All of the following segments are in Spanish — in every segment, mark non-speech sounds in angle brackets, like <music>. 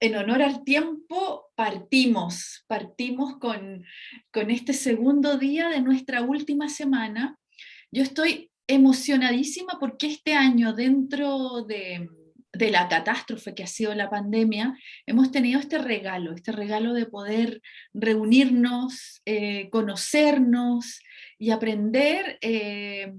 en honor al tiempo, partimos, partimos con, con este segundo día de nuestra última semana. Yo estoy emocionadísima porque este año dentro de, de la catástrofe que ha sido la pandemia, hemos tenido este regalo, este regalo de poder reunirnos, eh, conocernos y aprender eh,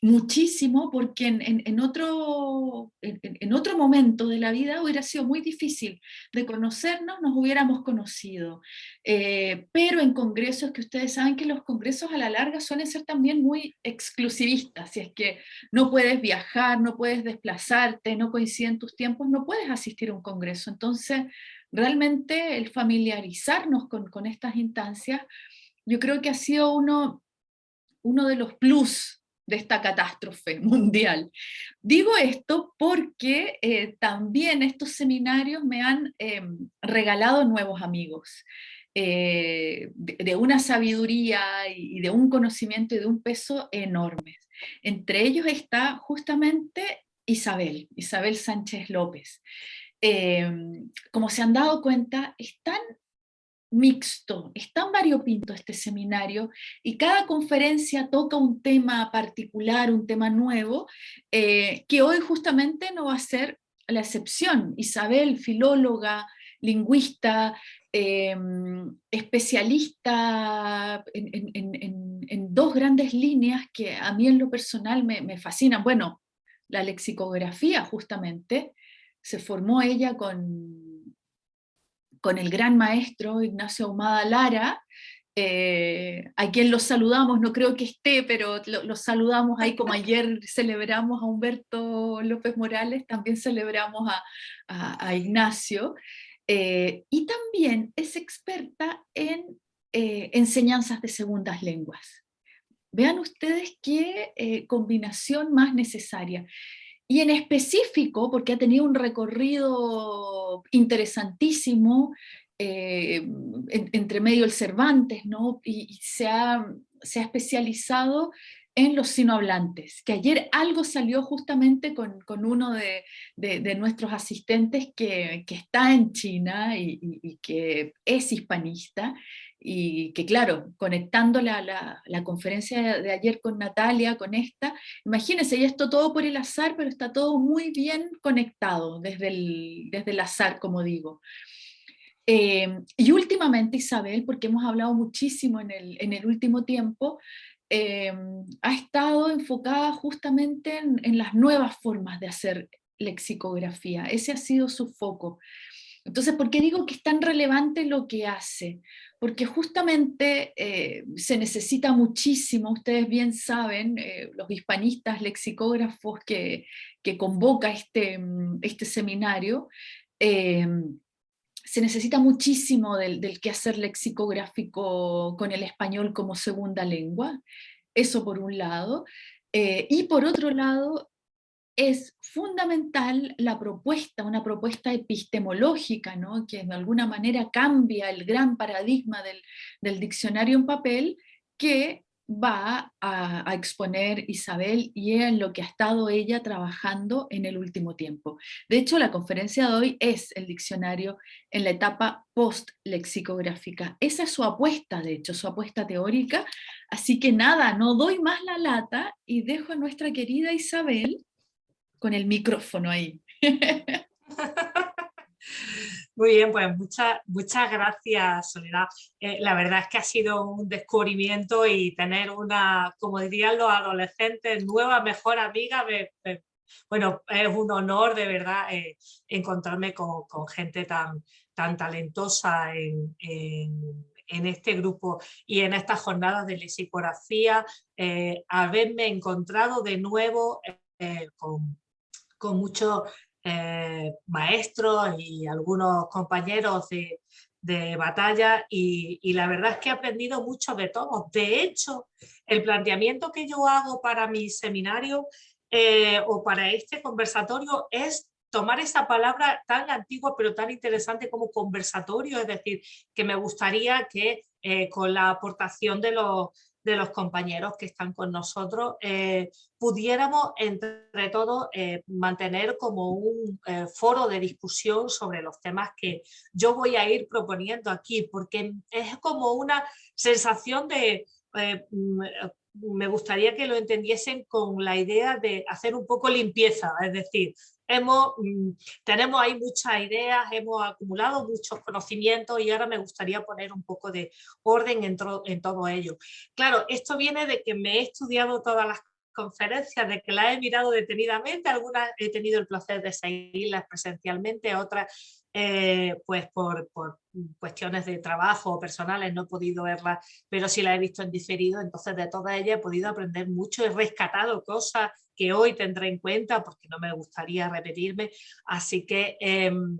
muchísimo, porque en, otro, en, otro momento de la vida hubiera sido muy difícil de conocernos, nos hubiéramos conocido. Eh, pero en congresos, que ustedes saben que los congresos a la larga suelen ser también muy exclusivistas, si es que no puedes viajar, no puedes desplazarte, no coinciden tus tiempos, no puedes asistir a un congreso. Entonces, realmente el familiarizarnos con, con estas instancias, yo creo que ha sido uno uno de los plus de esta catástrofe <laughs> mundial. Digo esto porque eh, también estos seminarios me han em, regalado nuevos amigos, eh, de, una sabiduría y de un conocimiento y de un peso enormes. Entre ellos está justamente Isabel, Isabel Sánchez López. Em, como se han dado cuenta, están mixto, es tan variopinto este seminario y cada conferencia toca un tema particular, un tema nuevo, eh, que hoy justamente no va a ser la excepción. Isabel, filóloga, lingüista, em, especialista en, dos grandes líneas que a mí en lo personal me, me fascinan. Bueno, la lexicografía justamente, se formó ella con con el gran maestro Ignacio Ahumada Lara, eh, a quien los saludamos, no creo que esté, pero los saludamos ahí como ayer <laughs> celebramos a Humberto López Morales, también celebramos a, Ignacio, eh, y también es experta en eh, enseñanzas de segundas lenguas. Vean ustedes qué combinación más necesaria. Y en específico, porque ha tenido un recorrido interesantísimo, eh, entre medio el Cervantes, ¿no? y, se, ha, especializado en los sinohablantes, que ayer algo salió justamente con, uno de, nuestros asistentes que, está en China y, que es hispanista, y que claro, conectando la, la, conferencia de ayer con Natalia, con esta, imagínense, y esto todo por el azar, pero está todo muy bien conectado desde el, desde el azar, como digo. Eh, y últimamente Isabel, porque hemos hablado muchísimo en el, en el último tiempo, eh, ha estado enfocada justamente en, en las nuevas formas de hacer lexicografía, ese ha sido su foco. Entonces, ¿por qué digo que es tan relevante lo que hace? Porque justamente eh, se necesita muchísimo, ustedes bien saben, eh, los hispanistas lexicógrafos que, convoca este, mm, este seminario, eh, se necesita muchísimo del, del quehacer lexicográfico con el español como segunda lengua, eso por un lado, y por otro lado, es fundamental la propuesta, una propuesta epistemológica, ¿no? que de alguna manera cambia el gran paradigma del, diccionario en papel, que va a, exponer Isabel y en lo que ha estado ella trabajando en el último tiempo. De hecho, la conferencia de hoy es el diccionario en la etapa post-lexicográfica. Esa es su apuesta, de hecho, su apuesta teórica. Así que nada, no doy más la lata y dejo a nuestra querida Isabel con el micrófono ahí. <laughs> Muy bien, pues muchas, muchas gracias Soledad. Eh, la verdad es que ha sido un descubrimiento y tener una, como dirían los adolescentes, nueva mejor amiga, bueno, es un honor de verdad eh, encontrarme con, gente tan, tan talentosa en, este grupo y en estas jornadas de lexicografía, eh, haberme encontrado de nuevo con con muchos eh, maestros y algunos compañeros de, batalla y, la verdad es que he aprendido mucho de todos. De hecho, el planteamiento que yo hago para mi seminario eh, o para este conversatorio es tomar esa palabra tan antigua pero tan interesante como conversatorio, es decir, que me gustaría que eh, con la aportación de los, de los compañeros que están con nosotros, eh, pudiéramos entre todos eh, mantener como un eh, foro de discusión sobre los temas que yo voy a ir proponiendo aquí, porque es como una sensación de... Mm, me gustaría que lo entendiesen con la idea de hacer un poco limpieza, es decir, hemos, mm, tenemos ahí muchas ideas, hemos acumulado muchos conocimientos y ahora me gustaría poner un poco de orden en, en todo ello. Claro, esto viene de que me he estudiado todas las conferencias, de que las he mirado detenidamente, algunas he tenido el placer de seguirlas presencialmente, otras eh, pues por, por, cuestiones de trabajo personales no he podido verlas, pero sí las he visto en diferido, entonces de todas ellas he podido aprender mucho, he rescatado cosas que hoy tendré en cuenta porque no me gustaría repetirme, así que em,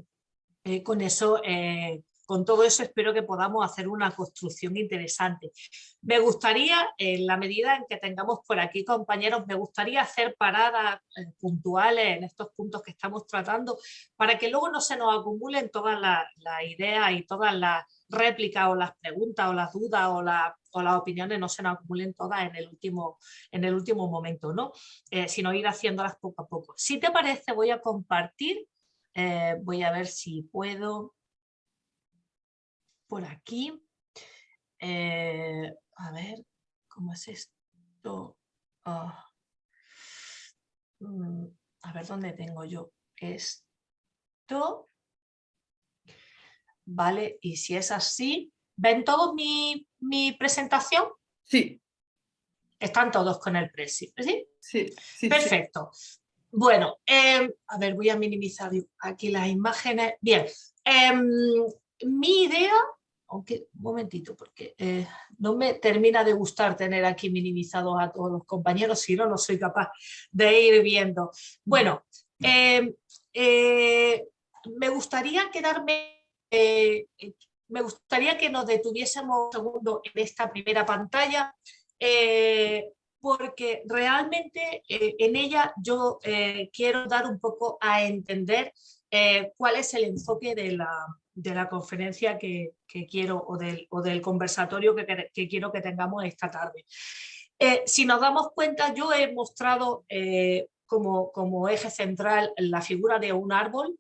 eh, con eso eh, con todo eso espero que podamos hacer una construcción interesante. Me gustaría, en la medida en que tengamos por aquí compañeros, me gustaría hacer paradas eh, puntuales en estos puntos que estamos tratando para que luego no se nos acumulen todas las ideas y todas las réplicas o las preguntas o las dudas o, las opiniones no se nos acumulen todas en el último, en el último momento, ¿no? Eh, sino ir haciéndolas poco a poco. Si te parece voy a compartir, eh, voy a ver si puedo por aquí. Eh, a ver, ¿cómo es esto? Ah. Mm, a ver dónde tengo yo esto. Vale, y si es así, ¿ven todos mi, presentación? Sí. Están todos con el precio, ¿sí? Sí. Perfecto. Bueno, em, a ver, voy a minimizar aquí las imágenes. Bien, em, mi idea aunque un momentito, porque eh, no me termina de gustar tener aquí minimizados a todos los compañeros, si no, no soy capaz de ir viendo. Bueno, em, eh, me gustaría quedarme, eh, me gustaría que nos detuviésemos un segundo en esta primera pantalla, porque realmente en ella yo quiero dar un poco a entender cuál es el enfoque de la, de la conferencia que, quiero o del, o del conversatorio que, quiero que tengamos esta tarde. Eh, si nos damos cuenta, yo he mostrado eh, como, como eje central la figura de un árbol,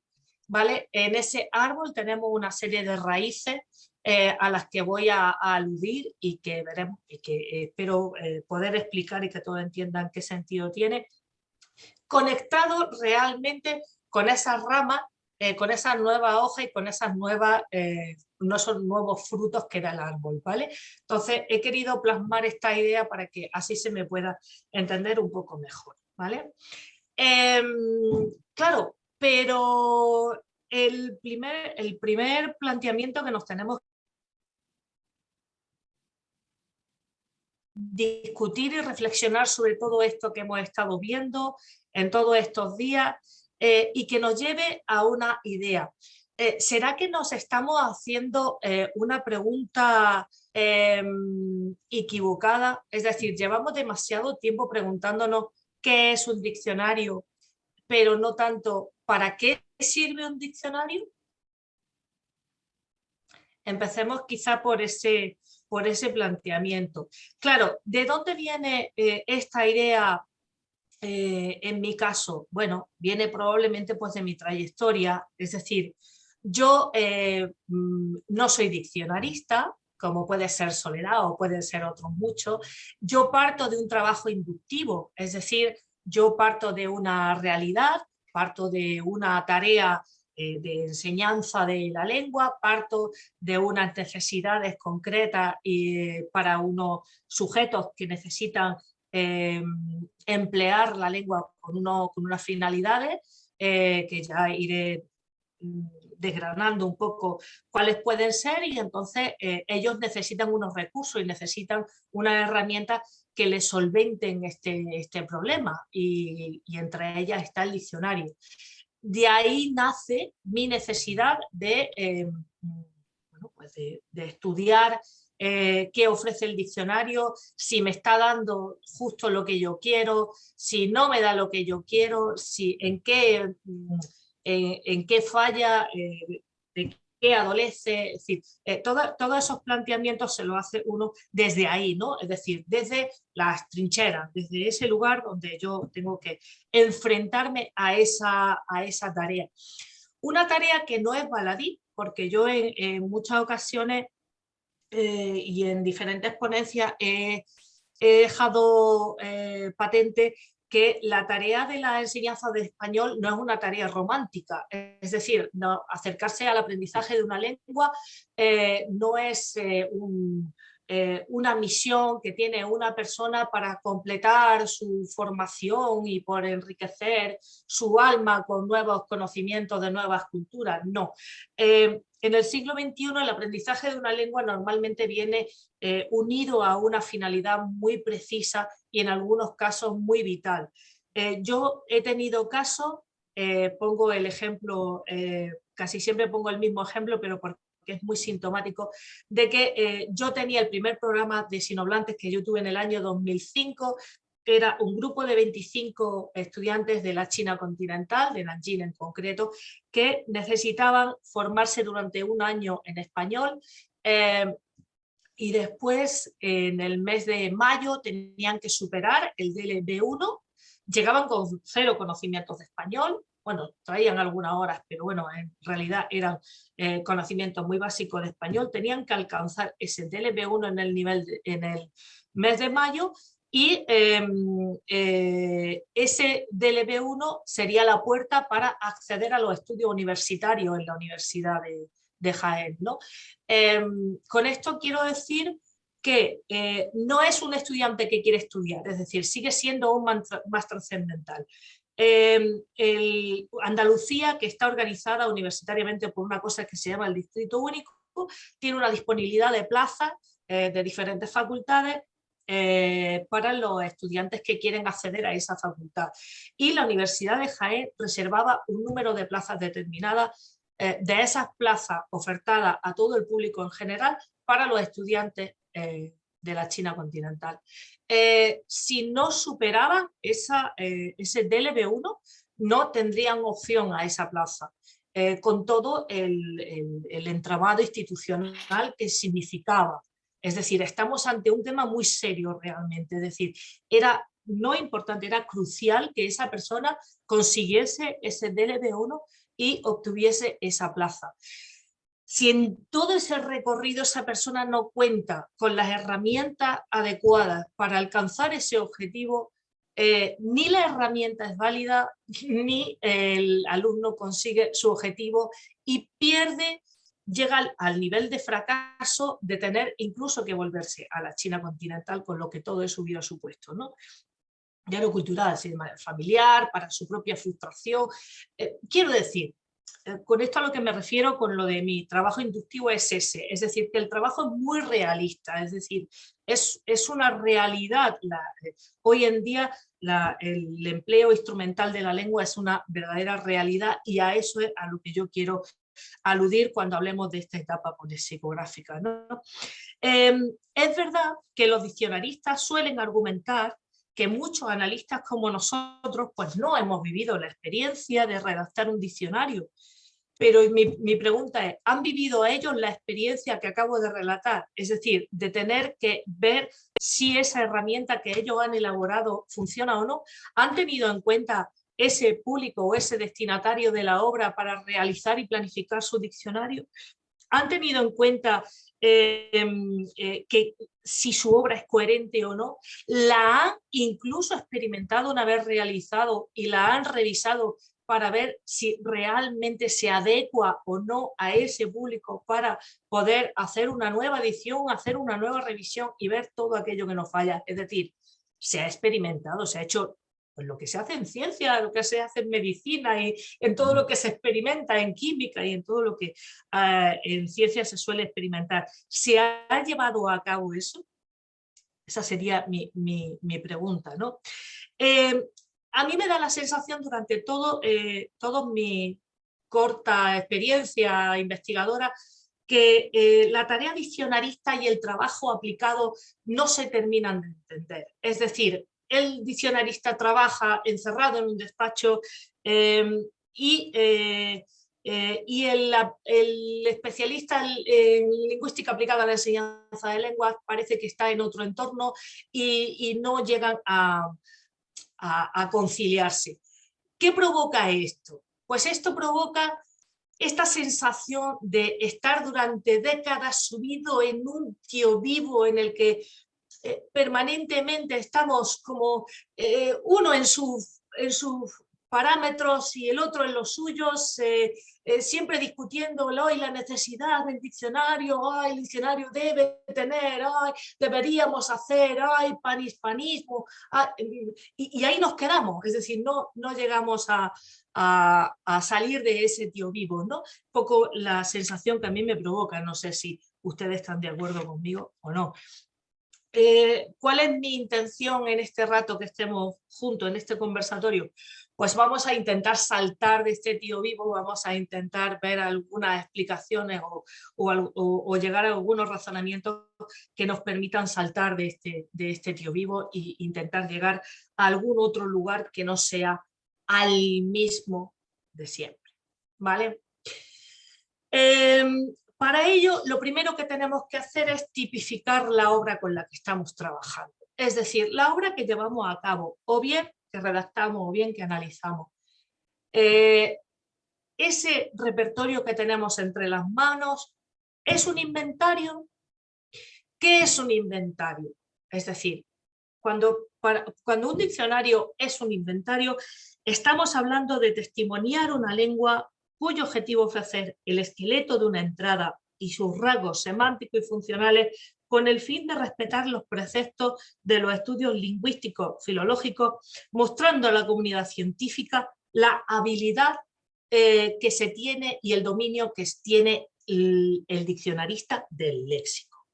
¿vale? En ese árbol tenemos una serie de raíces eh, a las que voy a, aludir y que veremos y que espero poder explicar y que todos entiendan qué sentido tiene, conectado realmente con esas ramas eh, con esa nueva hoja y con esas nuevas, eh, no son nuevos frutos que da el árbol, ¿vale? Entonces he querido plasmar esta idea para que así se me pueda entender un poco mejor, ¿vale? Em, claro, pero el primer, el primer planteamiento que nos tenemos discutir y reflexionar sobre todo esto que hemos estado viendo en todos estos días eh, y que nos lleve a una idea. Eh, ¿Será que nos estamos haciendo eh, una pregunta em, equivocada? Es decir, llevamos demasiado tiempo preguntándonos qué es un diccionario, pero no tanto para qué sirve un diccionario. Empecemos quizá por ese, por ese planteamiento. Claro, ¿de dónde viene esta idea eh, en mi caso, bueno, viene probablemente pues de mi trayectoria, es decir, yo eh, mm, no soy diccionarista, como puede ser Soledad o pueden ser otros muchos, yo parto de un trabajo inductivo, es decir, yo parto de una realidad, parto de una tarea eh, de enseñanza de la lengua, parto de unas necesidades concretas y, para unos sujetos que necesitan Em, emplear la lengua con, uno, con unas finalidades eh, que ya iré mm, desgranando un poco cuáles pueden ser y entonces eh, ellos necesitan unos recursos y necesitan una herramienta que les solventen este, este problema y, entre ellas está el diccionario. De ahí nace mi necesidad de, em, pues de, estudiar eh, qué ofrece el diccionario, si me está dando justo lo que yo quiero, si no me da lo que yo quiero, si, en, qué, mm, en, qué falla, eh, qué adolece, es decir, eh, todos esos planteamientos se lo hace uno desde ahí, ¿no? Es decir, desde las trincheras, desde ese lugar donde yo tengo que enfrentarme a esa, a esa tarea. Una tarea que no es baladí, porque yo en, muchas ocasiones eh, y en diferentes ponencias he, dejado eh, patente que la tarea de la enseñanza de español no es una tarea romántica, es decir, no, acercarse al aprendizaje de una lengua eh, no es eh, eh, una misión que tiene una persona para completar su formación y por enriquecer su alma con nuevos conocimientos de nuevas culturas, no. En el siglo XXI el aprendizaje de una lengua normalmente viene eh, unido a una finalidad muy precisa y en algunos casos muy vital. Eh, yo he tenido casos, eh, pongo el ejemplo, casi siempre pongo el mismo ejemplo, pero porque es muy sintomático, de que yo tenía el primer programa de sinoblantes que yo tuve en el año 2005, era un grupo de 25 estudiantes de la China continental, de Nanjing en concreto, que necesitaban formarse durante un año en español eh, y después en el mes de mayo tenían que superar el DLB1, llegaban con cero conocimientos de español, bueno, traían algunas horas, pero bueno, en realidad eran eh, conocimientos muy básicos de español, tenían que alcanzar ese DLB1 en el nivel en el mes de mayo y em, eh, ese DLB1 sería la puerta para acceder a los estudios universitarios en la Universidad de, Jaén. ¿no? Em, con esto quiero decir que eh, no es un estudiante que quiere estudiar, es decir, sigue siendo un más trascendental. Andalucía, que está organizada universitariamente por una cosa que se llama el Distrito Único, tiene una disponibilidad de plazas eh, de diferentes facultades eh, para los estudiantes que quieren acceder a esa facultad. Y la Universidad de Jaén reservaba un número de plazas determinadas eh, de esas plazas ofertadas a todo el público en general para los estudiantes eh, de la China continental. si no superaban esa, ese DLB1, no tendrían opción a esa plaza. con todo el, el, entramado institucional que significaba es decir, estamos ante un tema muy serio realmente, es decir, era no importante, era crucial que esa persona consiguiese ese DLB1 y obtuviese esa plaza. Si en todo ese recorrido esa persona no cuenta con las herramientas adecuadas para alcanzar ese objetivo, eh, ni la herramienta es válida, <laughs> ni el alumno consigue su objetivo y pierde llega al, nivel de fracaso de tener incluso que volverse a la China continental con lo que todo eso hubiera supuesto. ¿no? ya no cultural, sino familiar, para su propia frustración. Eh, quiero decir, eh, con esto a lo que me refiero con lo de mi trabajo inductivo es ese, es decir, que el trabajo es muy realista, es decir, es, es una realidad. Eh, hoy en día el empleo instrumental de la lengua es una verdadera realidad y a eso es a lo que yo quiero aludir cuando hablemos de esta etapa psicográfica. ¿no? Em, es verdad que los diccionaristas suelen argumentar que muchos analistas como nosotros pues no hemos vivido la experiencia de redactar un diccionario. Pero mi, mi, pregunta es, ¿han vivido ellos la experiencia que acabo de relatar? Es decir, de tener que ver si esa herramienta que ellos han elaborado funciona o no. ¿Han tenido en cuenta ese público o ese destinatario de la obra para realizar y planificar su diccionario? ¿Han tenido en cuenta em, eh, que si su obra es coherente o no? ¿La han incluso experimentado una vez realizado y la han revisado para ver si realmente se adecua o no a ese público para poder hacer una nueva edición, hacer una nueva revisión y ver todo aquello que nos falla. Es decir, se ha experimentado, se ha hecho pues lo que se hace en ciencia, lo que se hace en medicina y en todo lo que se experimenta en química y en todo lo que ah, en ciencia se suele experimentar. ¿Se ha llevado a cabo eso? Esa sería mi, pregunta. ¿no? Eh, a mí me da la sensación durante todo, eh, mi corta experiencia investigadora que eh, la tarea diccionarista y el trabajo aplicado no se terminan de entender. Es decir, el diccionarista trabaja encerrado en un despacho em, y eh, eh, y el, especialista en, lingüística aplicada a la enseñanza de lenguas parece que está en otro entorno y, no llegan a, a conciliarse. ¿Qué provoca esto? Pues esto provoca esta sensación de estar durante décadas subido en un tío vivo en el que eh, permanentemente estamos como eh, uno en sus en parámetros y el otro en los suyos, eh, siempre discutiendo hoy la necesidad del diccionario, ay, el diccionario debe tener, ay, deberíamos hacer, ay, panhispanismo, y, y, ahí nos quedamos, es decir, no, no llegamos a, a, salir de ese tío vivo, ¿no? Un poco la sensación que a mí me provoca, no sé si ustedes están de acuerdo conmigo o no. Eh, ¿Cuál es mi intención en este rato que estemos juntos, en este conversatorio? Pues vamos a intentar saltar de este tío vivo, vamos a intentar ver algunas explicaciones o, llegar a algunos razonamientos que nos permitan saltar de este, este tío vivo e intentar llegar a algún otro lugar que no sea al mismo de siempre. ¿vale? Em, para ello, lo primero que tenemos que hacer es tipificar la obra con la que estamos trabajando. Es decir, la obra que llevamos a cabo, o bien que redactamos, o bien que analizamos. Eh, ese repertorio que tenemos entre las manos, ¿es un inventario? ¿Qué es un inventario? Es decir, cuando, cuando un diccionario es un inventario, Estamos hablando de testimoniar una lengua cuyo objetivo es ofrecer el esqueleto de una entrada y sus rasgos semánticos y funcionales con el fin de respetar los preceptos de los estudios lingüísticos filológicos, mostrando a la comunidad científica la habilidad eh, que se tiene y el dominio que tiene el, el diccionarista del léxico.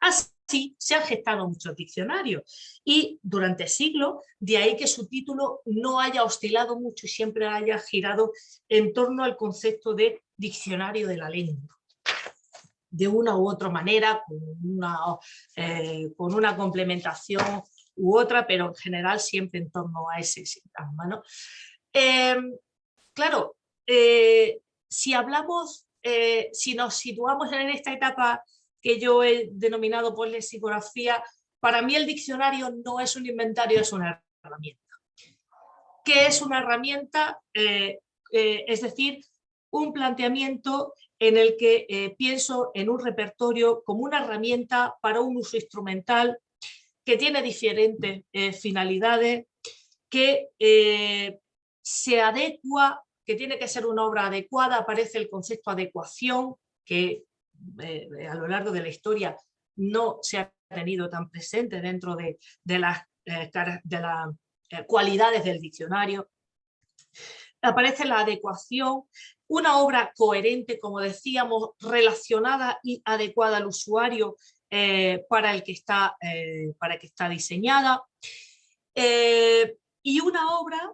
Así Sí, se han gestado muchos diccionarios y durante siglos, de ahí que su título no haya oscilado mucho y siempre haya girado en torno al concepto de diccionario de la lengua. De una u otra manera, con una, eh, complementación u otra, pero en general siempre en torno a ese sintagma. Em, claro, eh, si hablamos, eh, si nos situamos en esta etapa que yo he denominado por lexicografía, para mí el diccionario no es un inventario, es una herramienta. ¿Qué es una herramienta? Eh, eh, es decir, un planteamiento en el que eh, pienso en un repertorio como una herramienta para un uso instrumental que tiene diferentes finalidades, que se adecua, que tiene que ser una obra adecuada, aparece el concepto adecuación, que eh, a lo largo de la historia no se ha tenido tan presente dentro de, las, eh, de las eh, cualidades del diccionario. Aparece la adecuación, una obra coherente, como decíamos, relacionada y adecuada al usuario para, el que está, para que está diseñada. y una obra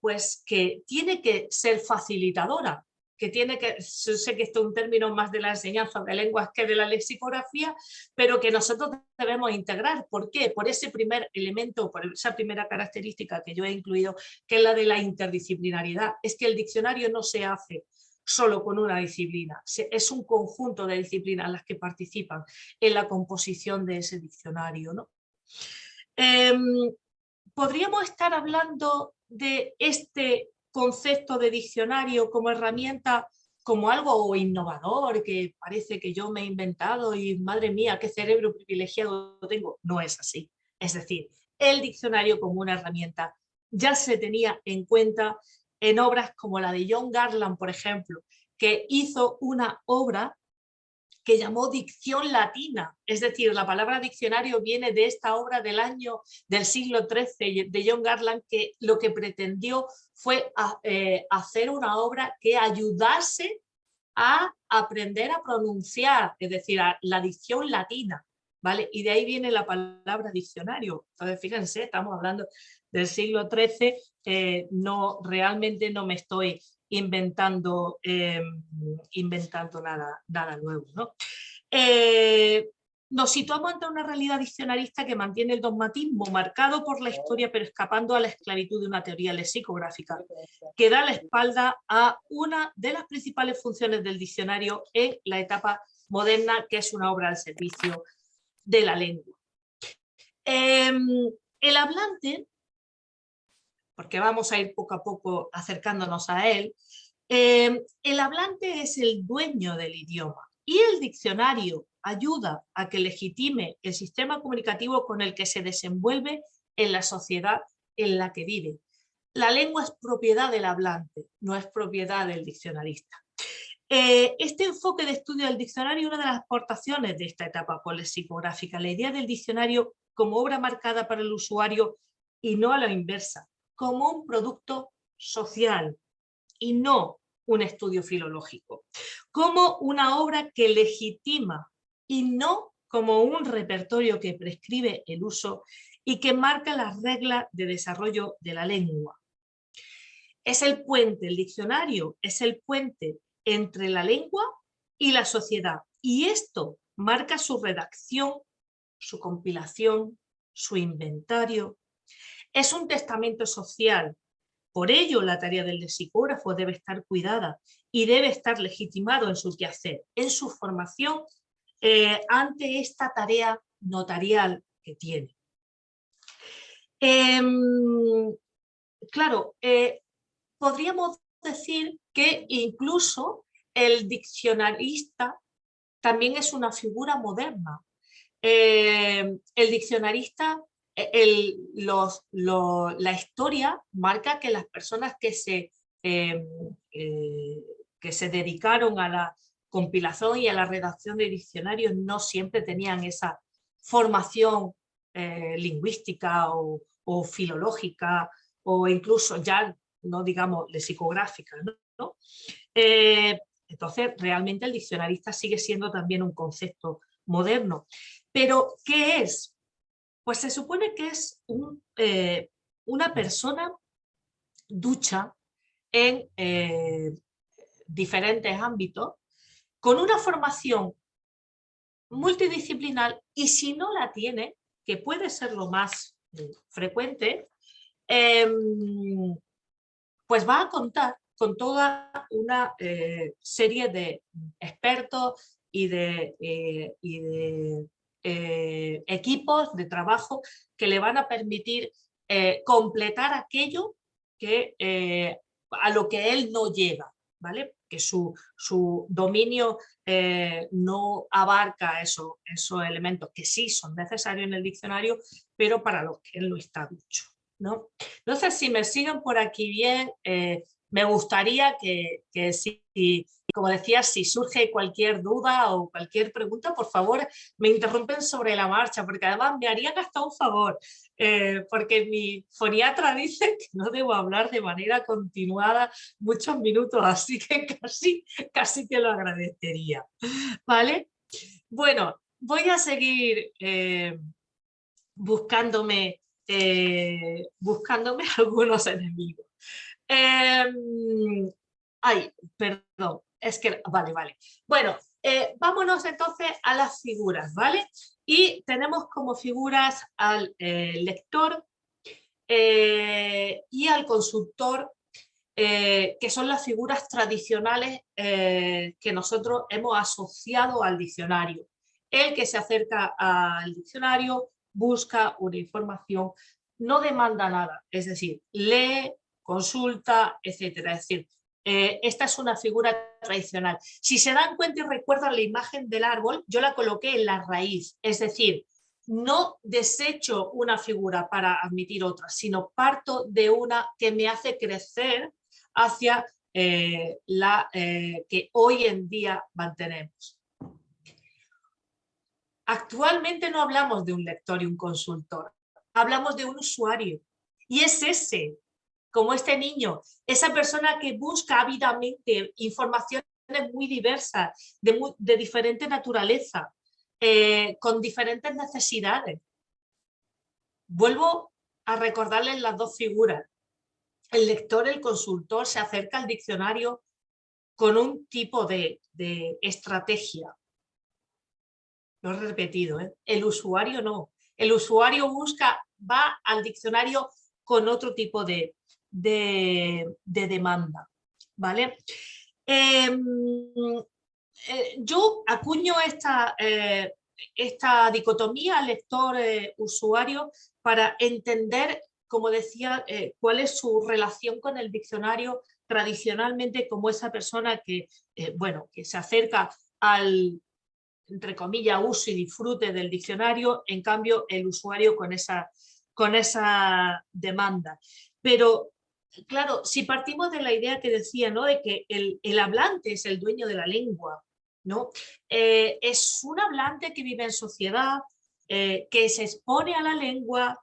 pues que tiene que ser facilitadora, que tiene que, sé que esto es un término más de la enseñanza de lenguas que de la lexicografía, pero que nosotros debemos integrar. ¿Por qué? Por ese primer elemento, por esa primera característica que yo he incluido, que es la de la interdisciplinariedad. Es que el diccionario no se hace solo con una disciplina, es un conjunto de disciplinas las que participan en la composición de ese diccionario. ¿no? Em, podríamos estar hablando de este concepto de diccionario como herramienta como algo innovador que parece que yo me he inventado y madre mía, qué cerebro privilegiado tengo. No es así. Es decir, el diccionario como una herramienta ya se tenía en cuenta en obras como la de John Garland, por ejemplo, que hizo una obra que llamó dicción latina, es decir, la palabra diccionario viene de esta obra del año del siglo XIII de John Garland, que lo que pretendió fue eh, hacer una obra que ayudase a aprender a pronunciar, es decir, la dicción latina, ¿vale? Y de ahí viene la palabra diccionario. Entonces, fíjense, estamos hablando del siglo XIII, eh, no, realmente no me estoy inventando, em, inventando nada, nada nuevo. ¿no? Eh, nos situamos ante una realidad diccionarista que mantiene el dogmatismo marcado por la historia pero escapando a la esclavitud de una teoría lexicográfica que da la espalda a una de las principales funciones del diccionario en la etapa moderna que es una obra al servicio de la lengua. Em, el hablante, porque vamos a ir poco a poco acercándonos a él, em, el hablante es el dueño del idioma y el diccionario ayuda a que legitime el sistema comunicativo con el que se desenvuelve en la sociedad en la que vive. La lengua es propiedad del hablante, no es propiedad del diccionarista. Eh, este enfoque de estudio del diccionario es una de las aportaciones de esta etapa polexicográfica, la idea del diccionario como obra marcada para el usuario y no a la inversa, como un producto social y no un estudio filológico, como una obra que legitima y no como un repertorio que prescribe el uso y que marca las reglas de desarrollo de la lengua. Es el puente, el diccionario es el puente entre la lengua y la sociedad y esto marca su redacción, su compilación, su inventario. Es un testamento social, por ello la tarea del lexicógrafo debe estar cuidada y debe estar legitimado en su quehacer, en su formación eh, ante esta tarea notarial que tiene. Em, claro, eh, podríamos decir que incluso el diccionarista también es una figura moderna. Em, el diccionarista, e, la historia marca que las personas que se, em, eh, que se dedicaron a la compilación y a la redacción de diccionarios no siempre tenían esa formación eh, lingüística o, filológica o incluso ya, no digamos, lexicográfica. ¿no? Eh, entonces, realmente el diccionarista sigue siendo también un concepto moderno. Pero, ¿qué es? Pues se supone que es eh, una persona ducha en diferentes ámbitos con una formación multidisciplinar y si no la tiene, que puede ser lo más eh, frecuente, em, pues va a contar con toda una eh, serie de expertos y de, eh, equipos de trabajo que le van a permitir completar aquello que, a lo que él no llega, ¿vale? que su, dominio eh, no abarca esos elementos que sí son necesarios en el diccionario, pero para los que él no está dicho. ¿no? Entonces, si me siguen por aquí bien, eh, me gustaría que, que si, como decía, si surge cualquier duda o cualquier pregunta, por favor, me interrumpen sobre la marcha, porque además me harían hasta un favor, eh, porque mi foniatra <laughs> dice que no debo hablar de manera continuada muchos minutos, así que casi, casi te lo agradecería. ¿Vale? Bueno, voy a seguir eh, buscándome, eh, buscándome <laughs> algunos enemigos. Em, ay, perdón, es que, vale, vale. Bueno, eh, vámonos entonces a las figuras, ¿vale? Y tenemos como figuras al eh, lector eh, y al consultor, que son las figuras tradicionales que nosotros hemos asociado al diccionario. El que se acerca al diccionario busca una información, no demanda nada, es decir, lee, consulta, etcétera. Es decir, eh, esta es una figura tradicional. Si se dan cuenta y recuerdan la imagen del árbol, yo la coloqué en la raíz, es decir, no desecho una figura para admitir otra, sino parto de una que me hace crecer hacia eh, la eh, que hoy en día mantenemos. Actualmente no hablamos de un lector y un consultor, hablamos de un usuario. Y es ese como este niño, esa persona que busca ávidamente informaciones muy diversas, de, diferente naturaleza, eh, con diferentes necesidades. Vuelvo a recordarles las dos figuras. El lector, el consultor, se acerca al diccionario con un tipo de, de estrategia. lo he repetido, ¿eh? el usuario no. El usuario busca, va al diccionario con otro tipo de, demanda. ¿vale? Em, eh, yo acuño esta, eh, esta dicotomía lector-usuario para entender, como decía, cuál es su relación con el diccionario tradicionalmente como esa persona que, bueno, que se acerca al, entre comillas, uso y disfrute del diccionario, en cambio el usuario con esa, con esa demanda. Pero, claro, si partimos de la idea que decía, ¿no? de que el, hablante es el dueño de la lengua, ¿no? Eh, es un hablante que vive en sociedad, eh, que se expone a la lengua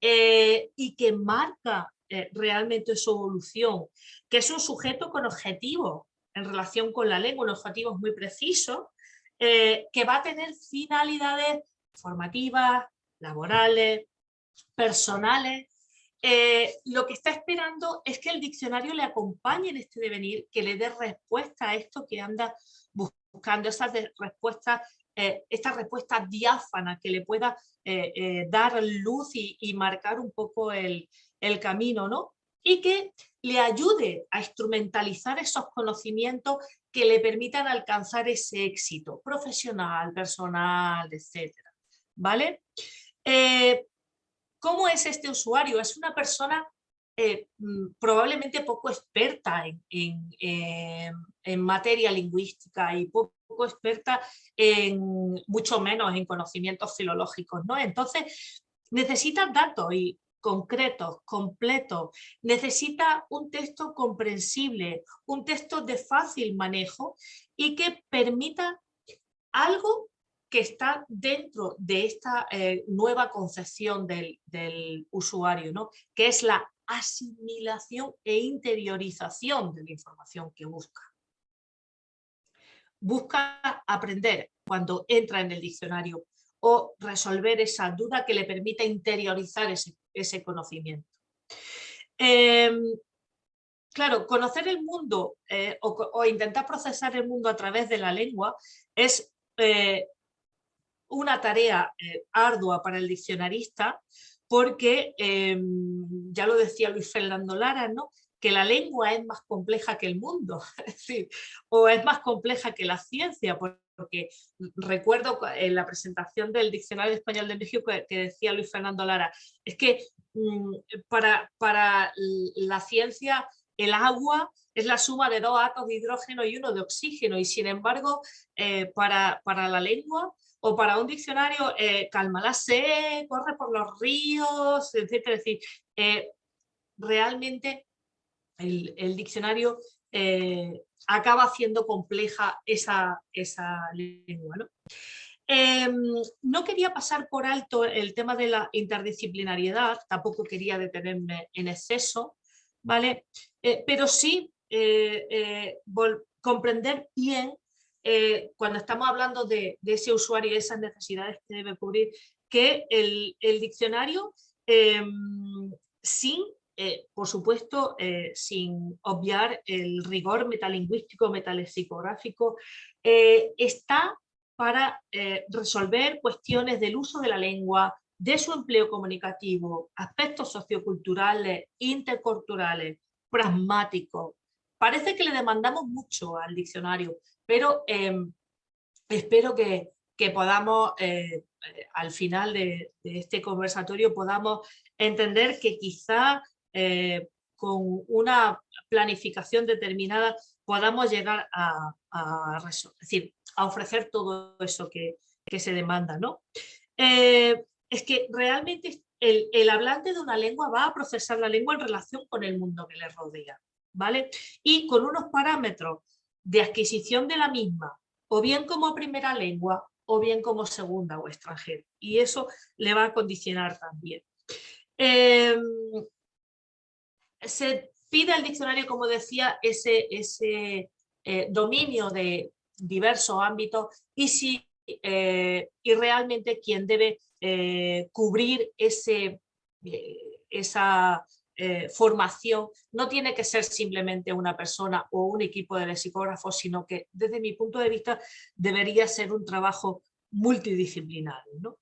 eh, y que marca realmente su evolución, que es un sujeto con objetivos en relación con la lengua, unos objetivos muy precisos, que va a tener finalidades formativas, laborales, personales. Eh, lo que está esperando es que el diccionario le acompañe en este devenir, que le dé respuesta a esto que anda buscando, esas respuestas, eh, esta respuesta diáfana que le pueda dar luz y, marcar un poco el, el camino, ¿no? Y que le ayude a instrumentalizar esos conocimientos que le permitan alcanzar ese éxito profesional, personal, etc. ¿Vale? ¿Cómo es este usuario? Es una persona eh, mm, probablemente poco experta en, en, materia lingüística y poco, experta en, mucho menos en conocimientos filológicos, ¿no? Entonces, necesita datos y concretos, completos, necesita un texto comprensible, un texto de fácil manejo y que permita algo que está dentro de esta eh, nueva concepción del, usuario, ¿no? que es la asimilación e interiorización de la información que busca. Busca aprender cuando entra en el diccionario o resolver esa duda que le permita interiorizar ese, ese conocimiento. Em, claro, conocer el mundo eh, o, intentar procesar el mundo a través de la lengua es eh, una tarea eh, ardua para el diccionarista porque, em, ya lo decía Luis Fernando Lara, ¿no? que la lengua es más compleja que el mundo, <laughs> o es más compleja que la ciencia, porque recuerdo en la presentación del Diccionario Español de México que, decía Luis Fernando Lara, es que mm, para, para la ciencia el agua es la suma de dos átomos de hidrógeno y uno de oxígeno y sin embargo eh, para, para, la lengua o para un diccionario eh, calma la sed, corre por los ríos, etc. Es decir, eh, realmente el, diccionario eh, acaba haciendo compleja esa, esa lengua. ¿no? Em, no quería pasar por alto el tema de la interdisciplinariedad, tampoco quería detenerme en exceso, ¿vale? Eh, pero sí comprender bien cuando estamos hablando de, ese usuario y esas necesidades que debe cubrir, que el, diccionario em, sin eh, por supuesto, eh, sin obviar el rigor metalingüístico, metalexicográfico, eh, está para resolver cuestiones del uso de la lengua, de su empleo comunicativo, aspectos socioculturales, interculturales, pragmáticos. Parece que le demandamos mucho al diccionario, pero em, espero que, podamos, al final de, este conversatorio, podamos entender que quizá eh, con una planificación determinada podamos llegar a, decir, a ofrecer todo eso que, se demanda. ¿no? Eh, es que realmente el, el, hablante de una lengua va a procesar la lengua en relación con el mundo que le rodea. Y con unos parámetros de adquisición de la misma, o bien como primera lengua, o bien como segunda o extranjera. Y eso le va a condicionar también. Eh, se pide al diccionario, como decía, ese, ese eh, dominio de diversos ámbitos y, si, eh, y realmente quien debe eh, cubrir ese, esa formación no tiene que ser simplemente una persona o un equipo de lexicógrafos, sino que desde mi punto de vista debería ser un trabajo multidisciplinarios. ¿no?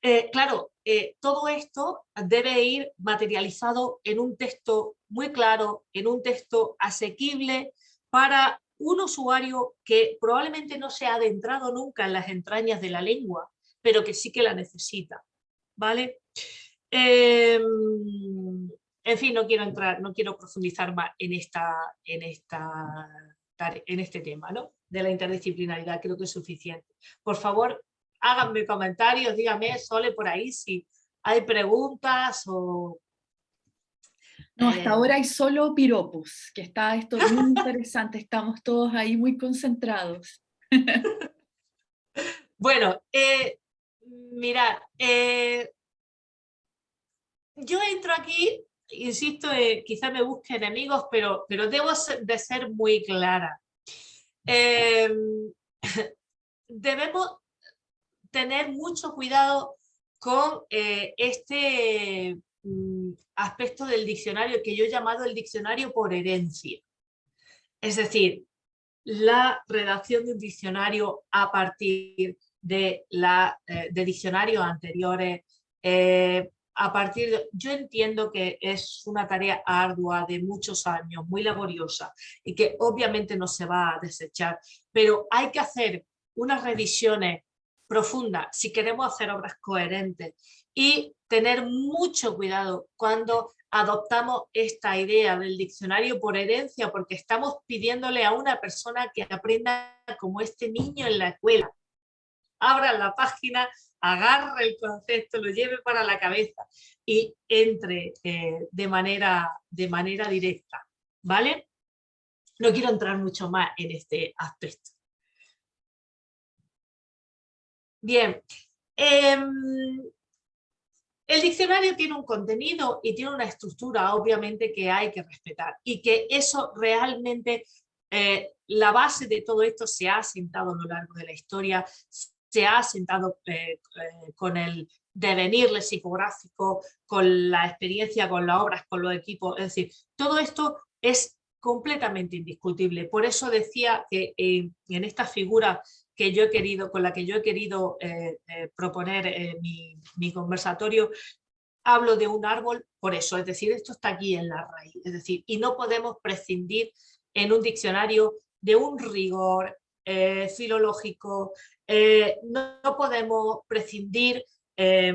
Eh, claro, eh, todo esto debe ir materializado en un texto muy claro, en un texto asequible para un usuario que probablemente no se ha adentrado nunca en las entrañas de la lengua, pero que sí que la necesita. ¿vale? Em, en fin, no quiero entrar, no quiero profundizar más en, esta, en, esta, en este tema ¿no? de la interdisciplinaridad, creo que es suficiente. Por favor, háganme comentarios, díganme, Sole, por ahí si hay preguntas o... No, hasta eh, ahora hay solo piropos, que está esto muy <laughs> interesante, estamos todos ahí muy concentrados. <laughs> bueno, eh, mirad, eh, yo entro aquí, insisto, eh, quizá me busque enemigos, pero, pero debo de ser muy clara. Em, <laughs> debemos tener mucho cuidado con eh, este mm, aspecto del diccionario que yo he llamado el diccionario por herencia. Es decir, la redacción de un diccionario a partir de, la, eh, de diccionarios anteriores, eh, a partir de, yo entiendo que es una tarea ardua de muchos años, muy laboriosa y que obviamente no se va a desechar, pero hay que hacer unas revisiones profundas si queremos hacer obras coherentes y tener mucho cuidado cuando adoptamos esta idea del diccionario por herencia porque estamos pidiéndole a una persona que aprenda como este niño en la escuela. Abra la página, agarre el concepto, lo lleve para la cabeza y entre eh, de, manera, de manera directa, ¿vale? No quiero entrar mucho más en este aspecto. Bien, em, el diccionario tiene un contenido y tiene una estructura obviamente que hay que respetar y que eso realmente, eh, la base de todo esto se ha asentado a lo largo de la historia, se ha sentado eh, eh, con el devenir psicográfico, con la experiencia, con las obras, con los equipos, es decir, todo esto es completamente indiscutible. Por eso decía que eh, en esta figura que yo he querido, con la que yo he querido proponer mi, mi conversatorio, hablo de un árbol por eso, es decir, esto está aquí en la raíz, es decir, y no podemos prescindir en un diccionario de un rigor filológico, eh, no, podemos prescindir eh,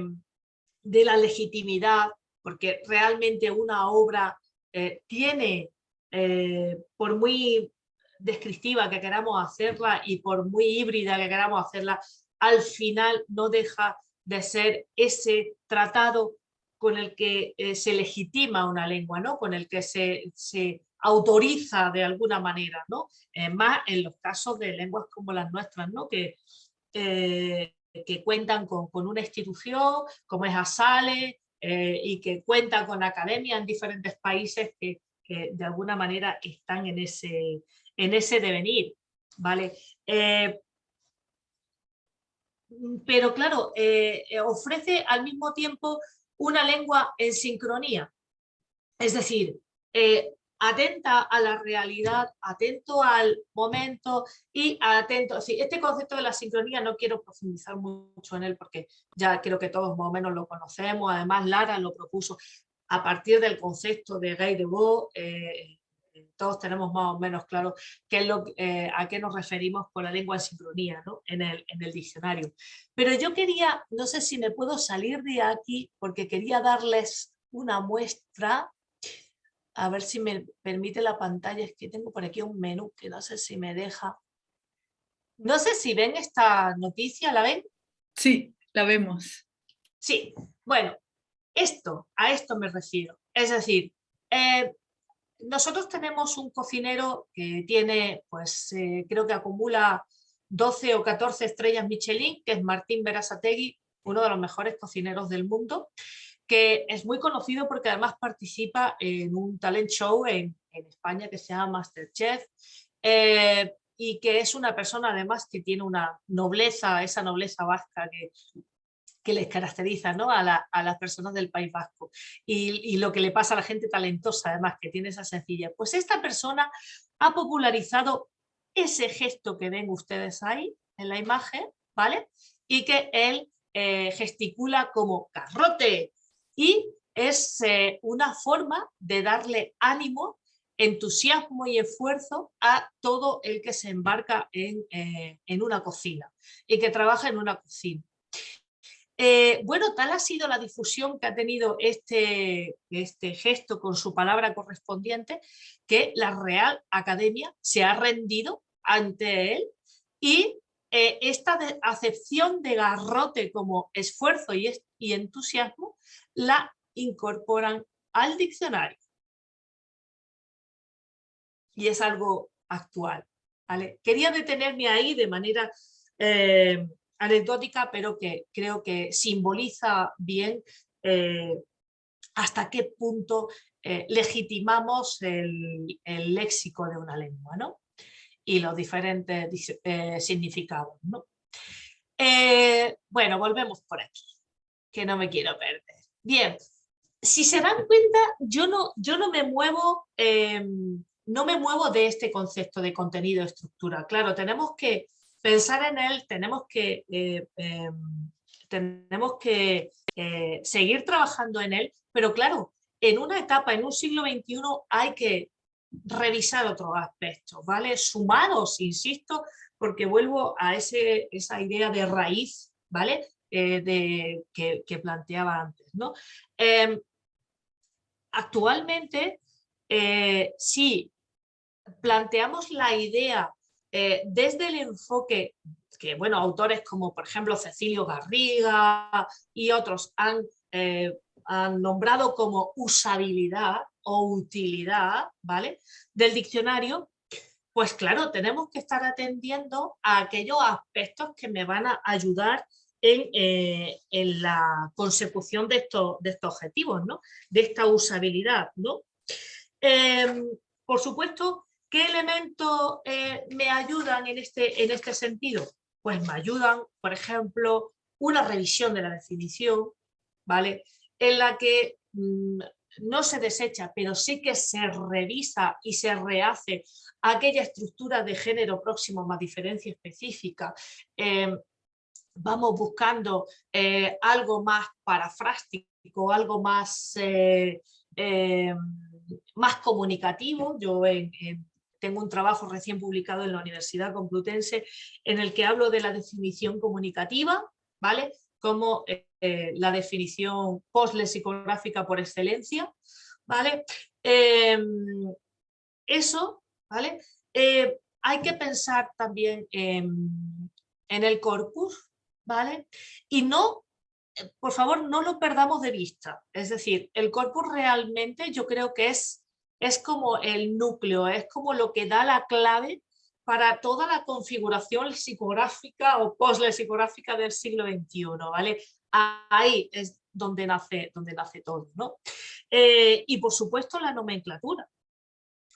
de la legitimidad, porque realmente una obra eh, tiene, por muy descriptiva que queramos hacerla y por muy híbrida que queramos hacerla, al final no deja de ser ese tratado con el que se legitima una lengua, ¿no? con el que se, se autoriza de alguna manera, ¿no? más en los casos de lenguas como las nuestras, ¿no? que eh, que cuentan con, una institución como es ASALE eh, y que cuentan con academias en diferentes países que, de alguna manera están en ese, en ese devenir. ¿vale? Eh, pero claro, ofrece al mismo tiempo una lengua en sincronía. Es decir, atenta a la realidad, atento al momento y atento, sí, este concepto de la sincronía no quiero profundizar mucho en él porque ya creo que todos más o menos lo conocemos, además Lara lo propuso a partir del concepto de de eh, todos tenemos más o menos claro qué es lo, eh, a qué nos referimos con la lengua en sincronía ¿no? en, el, en el diccionario. Pero yo quería, no sé si me puedo salir de aquí porque quería darles una muestra a ver si me permite la pantalla, es que tengo por aquí un menú que no sé si me deja. No sé si ven esta noticia, ¿la ven? Sí, la vemos. Sí, bueno, esto, a esto me refiero. Es decir, eh, nosotros tenemos un cocinero que tiene, pues eh, creo que acumula 12 o 14 estrellas Michelin, que es Martín Berasategui, uno de los mejores cocineros del mundo que es muy conocido porque además participa en un talent show en, España que se llama Masterchef eh, y que es una persona además que tiene una nobleza, esa nobleza vasca que, que les caracteriza ¿no? a, las personas del País Vasco y, y, lo que le pasa a la gente talentosa además que tiene esa sencilla. Pues esta persona ha popularizado ese gesto que ven ustedes ahí en la imagen, ¿vale? Y que él eh, gesticula como garrote y es eh, una forma de darle ánimo, entusiasmo y esfuerzo a todo el que se embarca en, eh, en una cocina y que trabaja en una cocina. Eh, bueno, tal ha sido la difusión que ha tenido este, este gesto con su palabra correspondiente que la Real Academia se ha rendido ante él y esta acepción de garrote como esfuerzo y, y entusiasmo la incorporan al diccionario. Y es algo actual. Quería detenerme ahí de manera eh, anecdótica, pero que creo que simboliza bien eh, hasta qué punto eh, legitimamos el, léxico de una lengua ¿no? y los diferentes eh, significados. ¿no? bueno, volvemos por aquí, que no me quiero perder. Bien, si se dan cuenta, yo no, yo no me muevo em, no me muevo de este concepto de contenido estructura. Claro, tenemos que pensar en él, tenemos que, eh, em, tenemos que eh, seguir trabajando en él, pero claro, en una etapa, en un siglo XXI, hay que revisar otros aspectos, ¿vale? Sumados, insisto, porque vuelvo a ese, esa idea de raíz, ¿vale? Eh, de, que, planteaba antes, ¿no? Em, actualmente, si planteamos la idea eh, desde el enfoque que, bueno, autores como por ejemplo Cecilio Garriga y otros han, eh, han nombrado como usabilidad o utilidad, ¿vale? Del diccionario, pues claro, tenemos que estar atendiendo a aquellos aspectos que me van a ayudar en, eh, en la consecución de estos, de estos objetivos, ¿no? De esta usabilidad, ¿no? Em, por supuesto, ¿Qué elementos eh, me ayudan en este, en este sentido? Pues me ayudan, por ejemplo, una revisión de la definición, ¿vale? En la que mm, no se desecha, pero sí que se revisa y se rehace aquella estructura de género próximo más diferencia específica. Em, vamos buscando eh, algo más parafrástico, algo más, eh, em, más comunicativo. Yo en, tengo un trabajo recién publicado en la Universidad Complutense en el que hablo de la definición comunicativa, ¿vale? Como eh, la definición post-lexicográfica por excelencia, ¿vale? Em, eso, ¿vale? Eh, hay que pensar también en el corpus, ¿vale? Y no por favor, no lo perdamos de vista. Es decir, el corpus realmente yo creo que es es como el núcleo, es como lo que da la clave para toda la configuración psicográfica o post-lexicográfica del siglo XXI, ¿vale? Ahí es donde nace, donde nace todo, ¿no? Eh, y por supuesto la nomenclatura,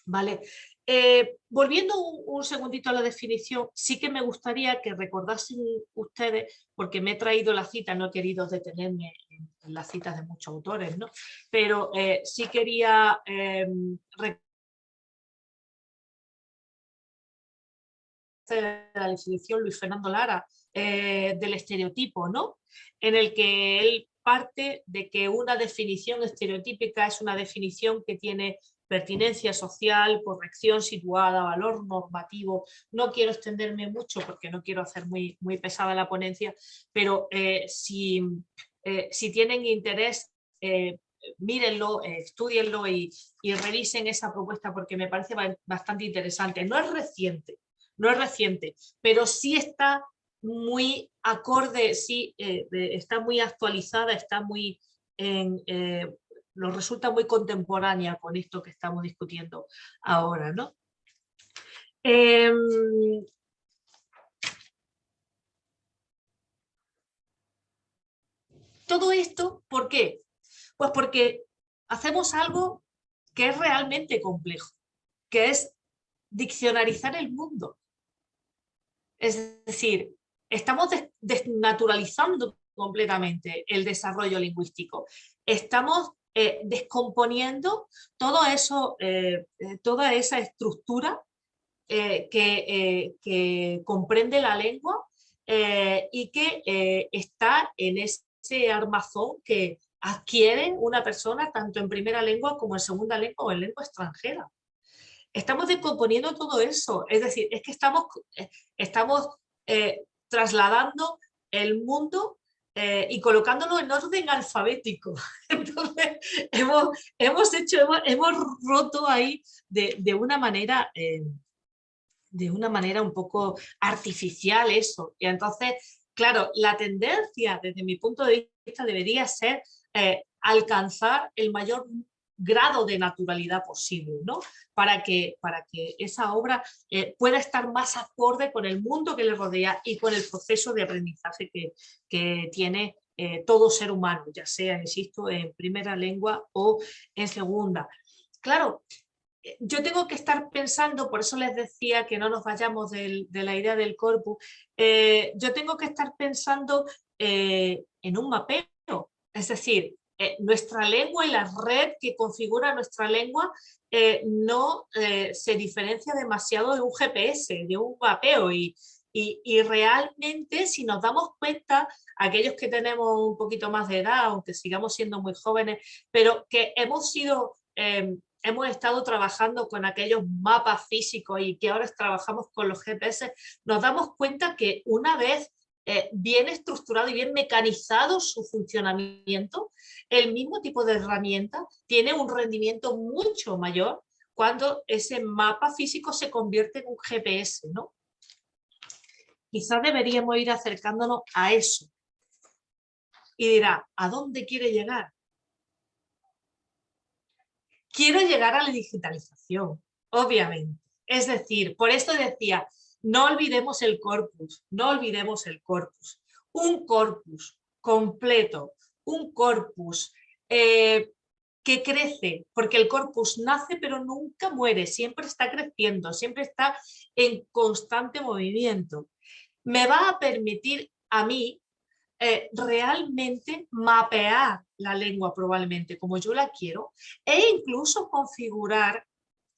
¿vale? Eh, volviendo un, segundito a la definición, sí que me gustaría que recordasen ustedes, porque me he traído la cita, no he querido detenerme en, las citas de muchos autores, ¿no? pero eh, sí quería eh, la definición Luis Fernando Lara eh, del estereotipo, ¿no? en el que él parte de que una definición estereotípica es una definición que tiene pertinencia social, corrección situada, valor normativo. No quiero extenderme mucho porque no quiero hacer muy, muy pesada la ponencia, pero eh, si, eh, si, tienen interés, eh, mírenlo, estudienlo y, y, revisen esa propuesta porque me parece bastante interesante. No es reciente, no es reciente, pero sí está muy acorde, sí está muy actualizada, está muy en, nos resulta muy contemporánea con esto que estamos discutiendo ahora. ¿no? Em, todo esto, ¿por qué? Pues porque hacemos algo que es realmente complejo, que es diccionarizar el mundo. Es decir, estamos desnaturalizando completamente el desarrollo lingüístico. Estamos eh, descomponiendo todo eso, eh, eh, toda esa estructura que, comprende la lengua y que está en ese armazón que adquiere una persona tanto en primera lengua como en segunda lengua o en lengua extranjera. Estamos descomponiendo todo eso, es decir, es que estamos, estamos trasladando el mundo eh, y colocándolo en orden alfabético. <laughs> Entonces, hemos, hemos hecho, hemos, roto ahí de, una manera... Eh, de una manera un poco artificial eso. Y entonces, claro, la tendencia desde mi punto de vista debería ser eh, alcanzar el mayor grado de naturalidad posible, ¿no? Para que, para que esa obra eh, pueda estar más acorde con el mundo que le rodea y con el proceso de aprendizaje que, que tiene eh, todo ser humano, ya sea, insisto, en primera lengua o en segunda. Claro, eh, yo tengo que estar pensando, por eso les decía que no nos vayamos de la idea del corpus, yo tengo que estar pensando en un mapeo, es decir, eh, nuestra lengua y la red que configura nuestra lengua eh, no eh, se diferencia demasiado de un GPS, de un mapeo y, y, realmente si nos damos cuenta, aquellos que tenemos un poquito más de edad, aunque sigamos siendo muy jóvenes, pero que hemos sido... Em, hemos estado trabajando con aquellos mapas físicos y que ahora trabajamos con los GPS, nos damos cuenta que una vez eh, bien estructurado y bien mecanizado su funcionamiento, el mismo tipo de herramienta tiene un rendimiento mucho mayor cuando ese mapa físico se convierte en un GPS, ¿no? Quizás deberíamos ir acercándonos a eso. Y dirá, ¿a dónde quiere llegar? Quiero llegar a la digitalización, obviamente. Es decir, por esto decía, no olvidemos el corpus, no olvidemos el corpus. Un corpus completo, un corpus eh, que crece, porque el corpus nace pero nunca muere, siempre está creciendo, siempre está en constante movimiento. Me va a permitir a mí eh, realmente mapear la lengua probablemente como yo la quiero e incluso configurar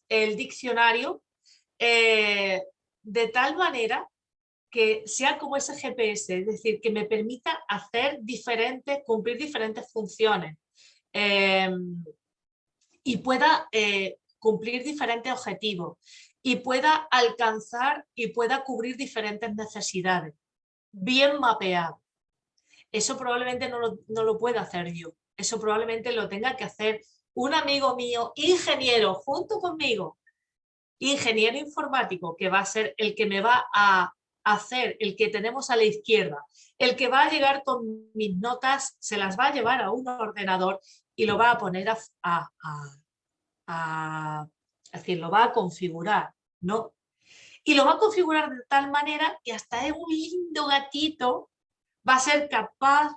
el diccionario eh, de tal manera que sea como ese GPS, es decir, que me permita hacer diferentes, cumplir diferentes funciones em, y pueda eh, cumplir diferentes objetivos y pueda alcanzar y pueda cubrir diferentes necesidades, bien mapeado. Eso probablemente no lo, no lo pueda hacer yo, eso probablemente lo tenga que hacer un amigo mío, ingeniero, junto conmigo, ingeniero informático, que va a ser el que me va a hacer, el que tenemos a la izquierda, el que va a llegar con mis notas, se las va a llevar a un ordenador y lo va a poner a, a, decir, lo va a configurar, ¿no? Y lo va a configurar de tal manera que hasta un lindo gatito va a ser capaz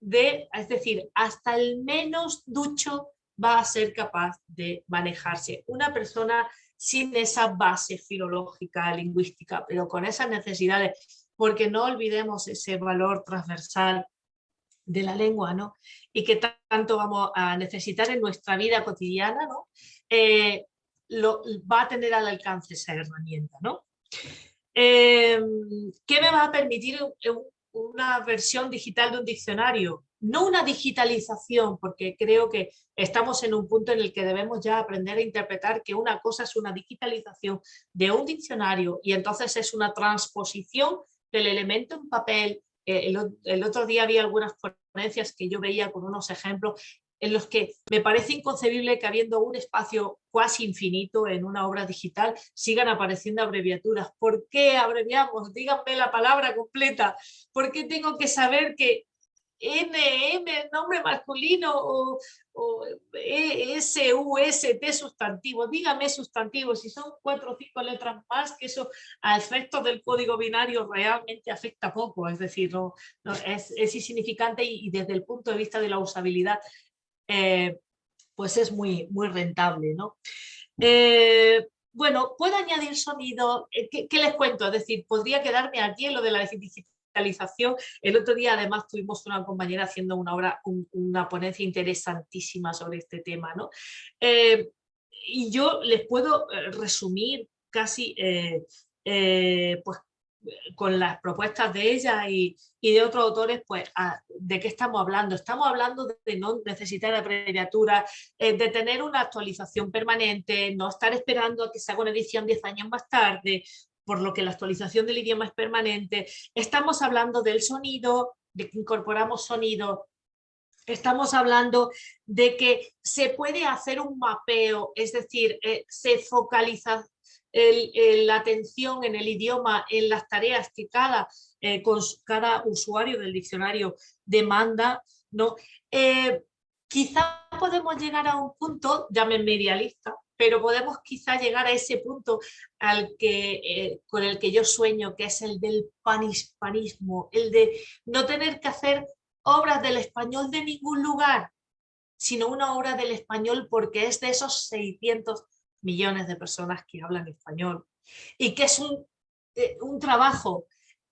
de, es decir, hasta el menos ducho va a ser capaz de manejarse. Una persona sin esa base filológica, lingüística, pero con esas necesidades, porque no olvidemos ese valor transversal de la lengua, ¿no? Y que tanto vamos a necesitar en nuestra vida cotidiana, ¿no? Eh, lo, va a tener al alcance esa herramienta, ¿no? Eh, ¿Qué me va a permitir una versión digital de un diccionario? No una digitalización, porque creo que estamos en un punto en el que debemos ya aprender a interpretar que una cosa es una digitalización de un diccionario y entonces es una transposición del elemento en papel. Eh, el, otro día había algunas ponencias que yo veía con unos ejemplos en los que me parece inconcebible que habiendo un espacio casi infinito en una obra digital sigan apareciendo abreviaturas. ¿Por qué abreviamos? Díganme la palabra completa. ¿Por qué tengo que saber que NM, nombre masculino, o, o T sustantivo. Dígame sustantivo, si son cuatro o cinco letras más, que eso a efectos del código binario realmente afecta poco, es decir, no, es, insignificante y, desde el punto de vista de la usabilidad, eh, pues es muy, muy rentable. ¿no? Eh, bueno, puedo añadir sonido, eh, ¿Qué, ¿qué, les cuento? Es decir, podría quedarme aquí en lo de la el otro día además tuvimos una compañera haciendo una obra, una ponencia interesantísima sobre este tema. ¿no? Eh, y yo les puedo eh, resumir casi eh, pues con las propuestas de ella y, de otros autores, pues, ¿de qué estamos hablando? Estamos hablando de no necesitar abreviaturas, eh, de tener una actualización permanente, no estar esperando a que se haga una edición 10 años más tarde, por lo que la actualización del idioma es permanente. Estamos hablando del sonido, de que incorporamos sonido, Estamos hablando de que se puede hacer un mapeo, es decir, eh, se focaliza la atención en el idioma, en las tareas que cada, eh, usuario del diccionario demanda. ¿no? Eh, quizá podemos llegar a un punto, llamen medialista, pero podemos quizá llegar a ese punto al que, con el que yo sueño, que es el del panispanismo, el de no tener que hacer obras del español de ningún lugar, sino una obra del español porque es de esos 600 millones de personas que hablan español y que es un, eh, un trabajo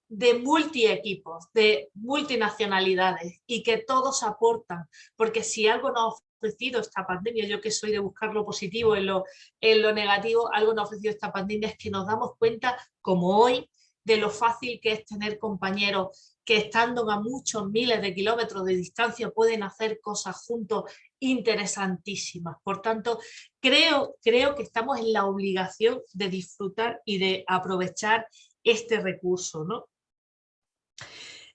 de multi equipos, de multinacionalidades y que todos aportan, porque si algo nos ofrecido esta pandemia, yo que soy de buscar lo positivo en lo, en lo negativo, algo nos ha ofrecido esta pandemia es que nos damos cuenta, como hoy, de lo fácil que es tener compañeros que estando a muchos miles de kilómetros de distancia pueden hacer cosas juntos interesantísimas. Por tanto, creo, creo que estamos en la obligación de disfrutar y de aprovechar este recurso. ¿no?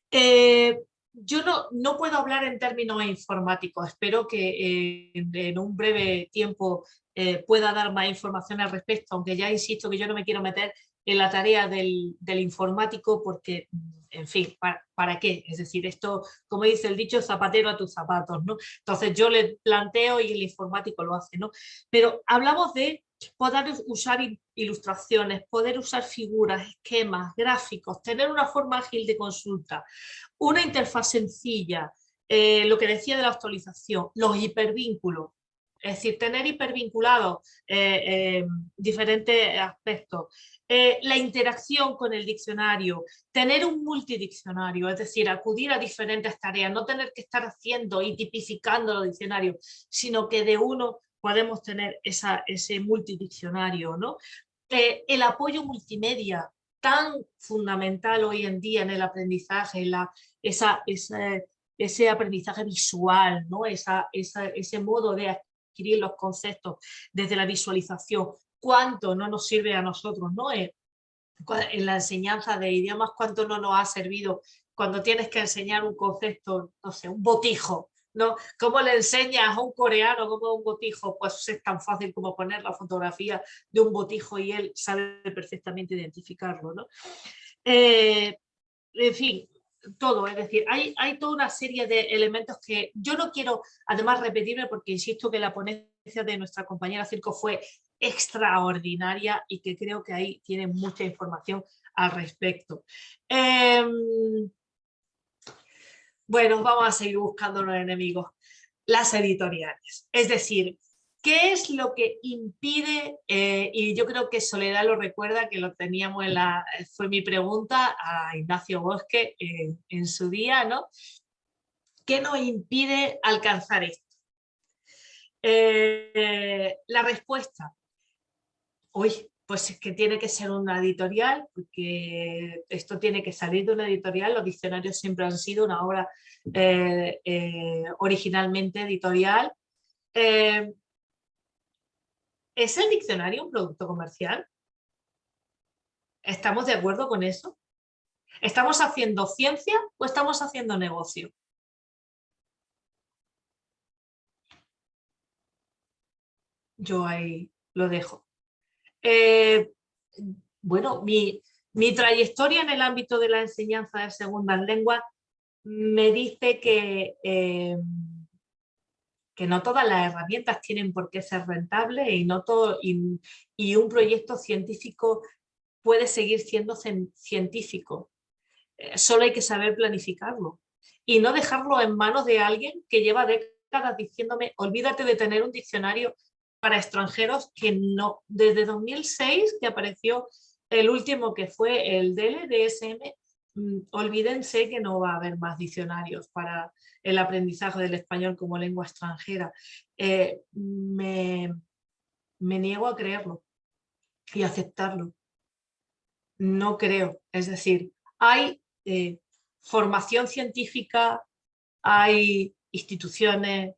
Eh, yo no, no, puedo hablar en términos informáticos, espero que eh, en un breve tiempo eh, pueda dar más información al respecto, aunque ya insisto que yo no me quiero meter en la tarea del, informático porque, en fin, ¿para, qué? Es decir, esto, como dice el dicho, zapatero a tus zapatos, ¿no? Entonces yo le planteo y el informático lo hace, ¿no? Pero hablamos de poder usar ilustraciones, poder usar figuras, esquemas, gráficos, tener una forma ágil de consulta, una interfaz sencilla, eh, lo que decía de la actualización, los hipervínculos, es decir, tener hipervinculados eh, eh, diferentes aspectos, la interacción con el diccionario, tener un multidiccionario, es decir, acudir a diferentes tareas, no tener que estar haciendo y tipificando los diccionarios, sino que de uno podemos tener esa, ese multidiccionario. ¿no? El apoyo multimedia, tan fundamental hoy en día en el aprendizaje, ese aprendizaje visual, ¿no? ese modo de adquirir los conceptos desde la visualización, cuánto no nos sirve a nosotros, ¿no? En, la enseñanza de idiomas, cuánto no nos ha servido cuando tienes que enseñar un concepto, no sé, un botijo, ¿no? ¿Cómo le enseñas a un coreano cómo un botijo? Pues es tan fácil como poner la fotografía de un botijo y él sabe perfectamente identificarlo, ¿no? Eh, en fin, todo, es decir, hay, hay toda una serie de elementos que yo no quiero además repetirme porque insisto que la ponencia de nuestra compañera Circo fue extraordinaria y que creo que ahí tiene mucha información al respecto. Em, bueno, vamos a seguir buscando los enemigos. Las editoriales. Es decir, ¿qué es lo que impide? Eh, y yo creo que Soledad lo recuerda, que lo teníamos en la... Fue mi pregunta a Ignacio Bosque en su día, ¿no? ¿Qué nos impide alcanzar esto? Eh, la respuesta, Uy, pues es que tiene que ser una editorial, porque esto tiene que salir de una editorial, los diccionarios siempre han sido una obra eh, eh, originalmente editorial. Eh, ¿Es el diccionario un producto comercial? ¿Estamos de acuerdo con eso? ¿Estamos haciendo ciencia o estamos haciendo negocio? Yo ahí lo dejo. Eh, bueno, mi, trayectoria en el ámbito de la enseñanza de segundas lenguas me dice que, eh, que no todas las herramientas tienen por qué ser rentables y, no todo, y, un proyecto científico puede seguir siendo científico. Eh, solo hay que saber planificarlo y no dejarlo en manos de alguien que lleva décadas diciéndome olvídate de tener un diccionario para extranjeros que no, desde 2006 que apareció el último que fue el DLDSM, mm, olvídense que no va a haber más diccionarios para el aprendizaje del español como lengua extranjera. Eh, me, me niego a creerlo y aceptarlo. no creo. Es decir, hay eh, formación científica, hay instituciones,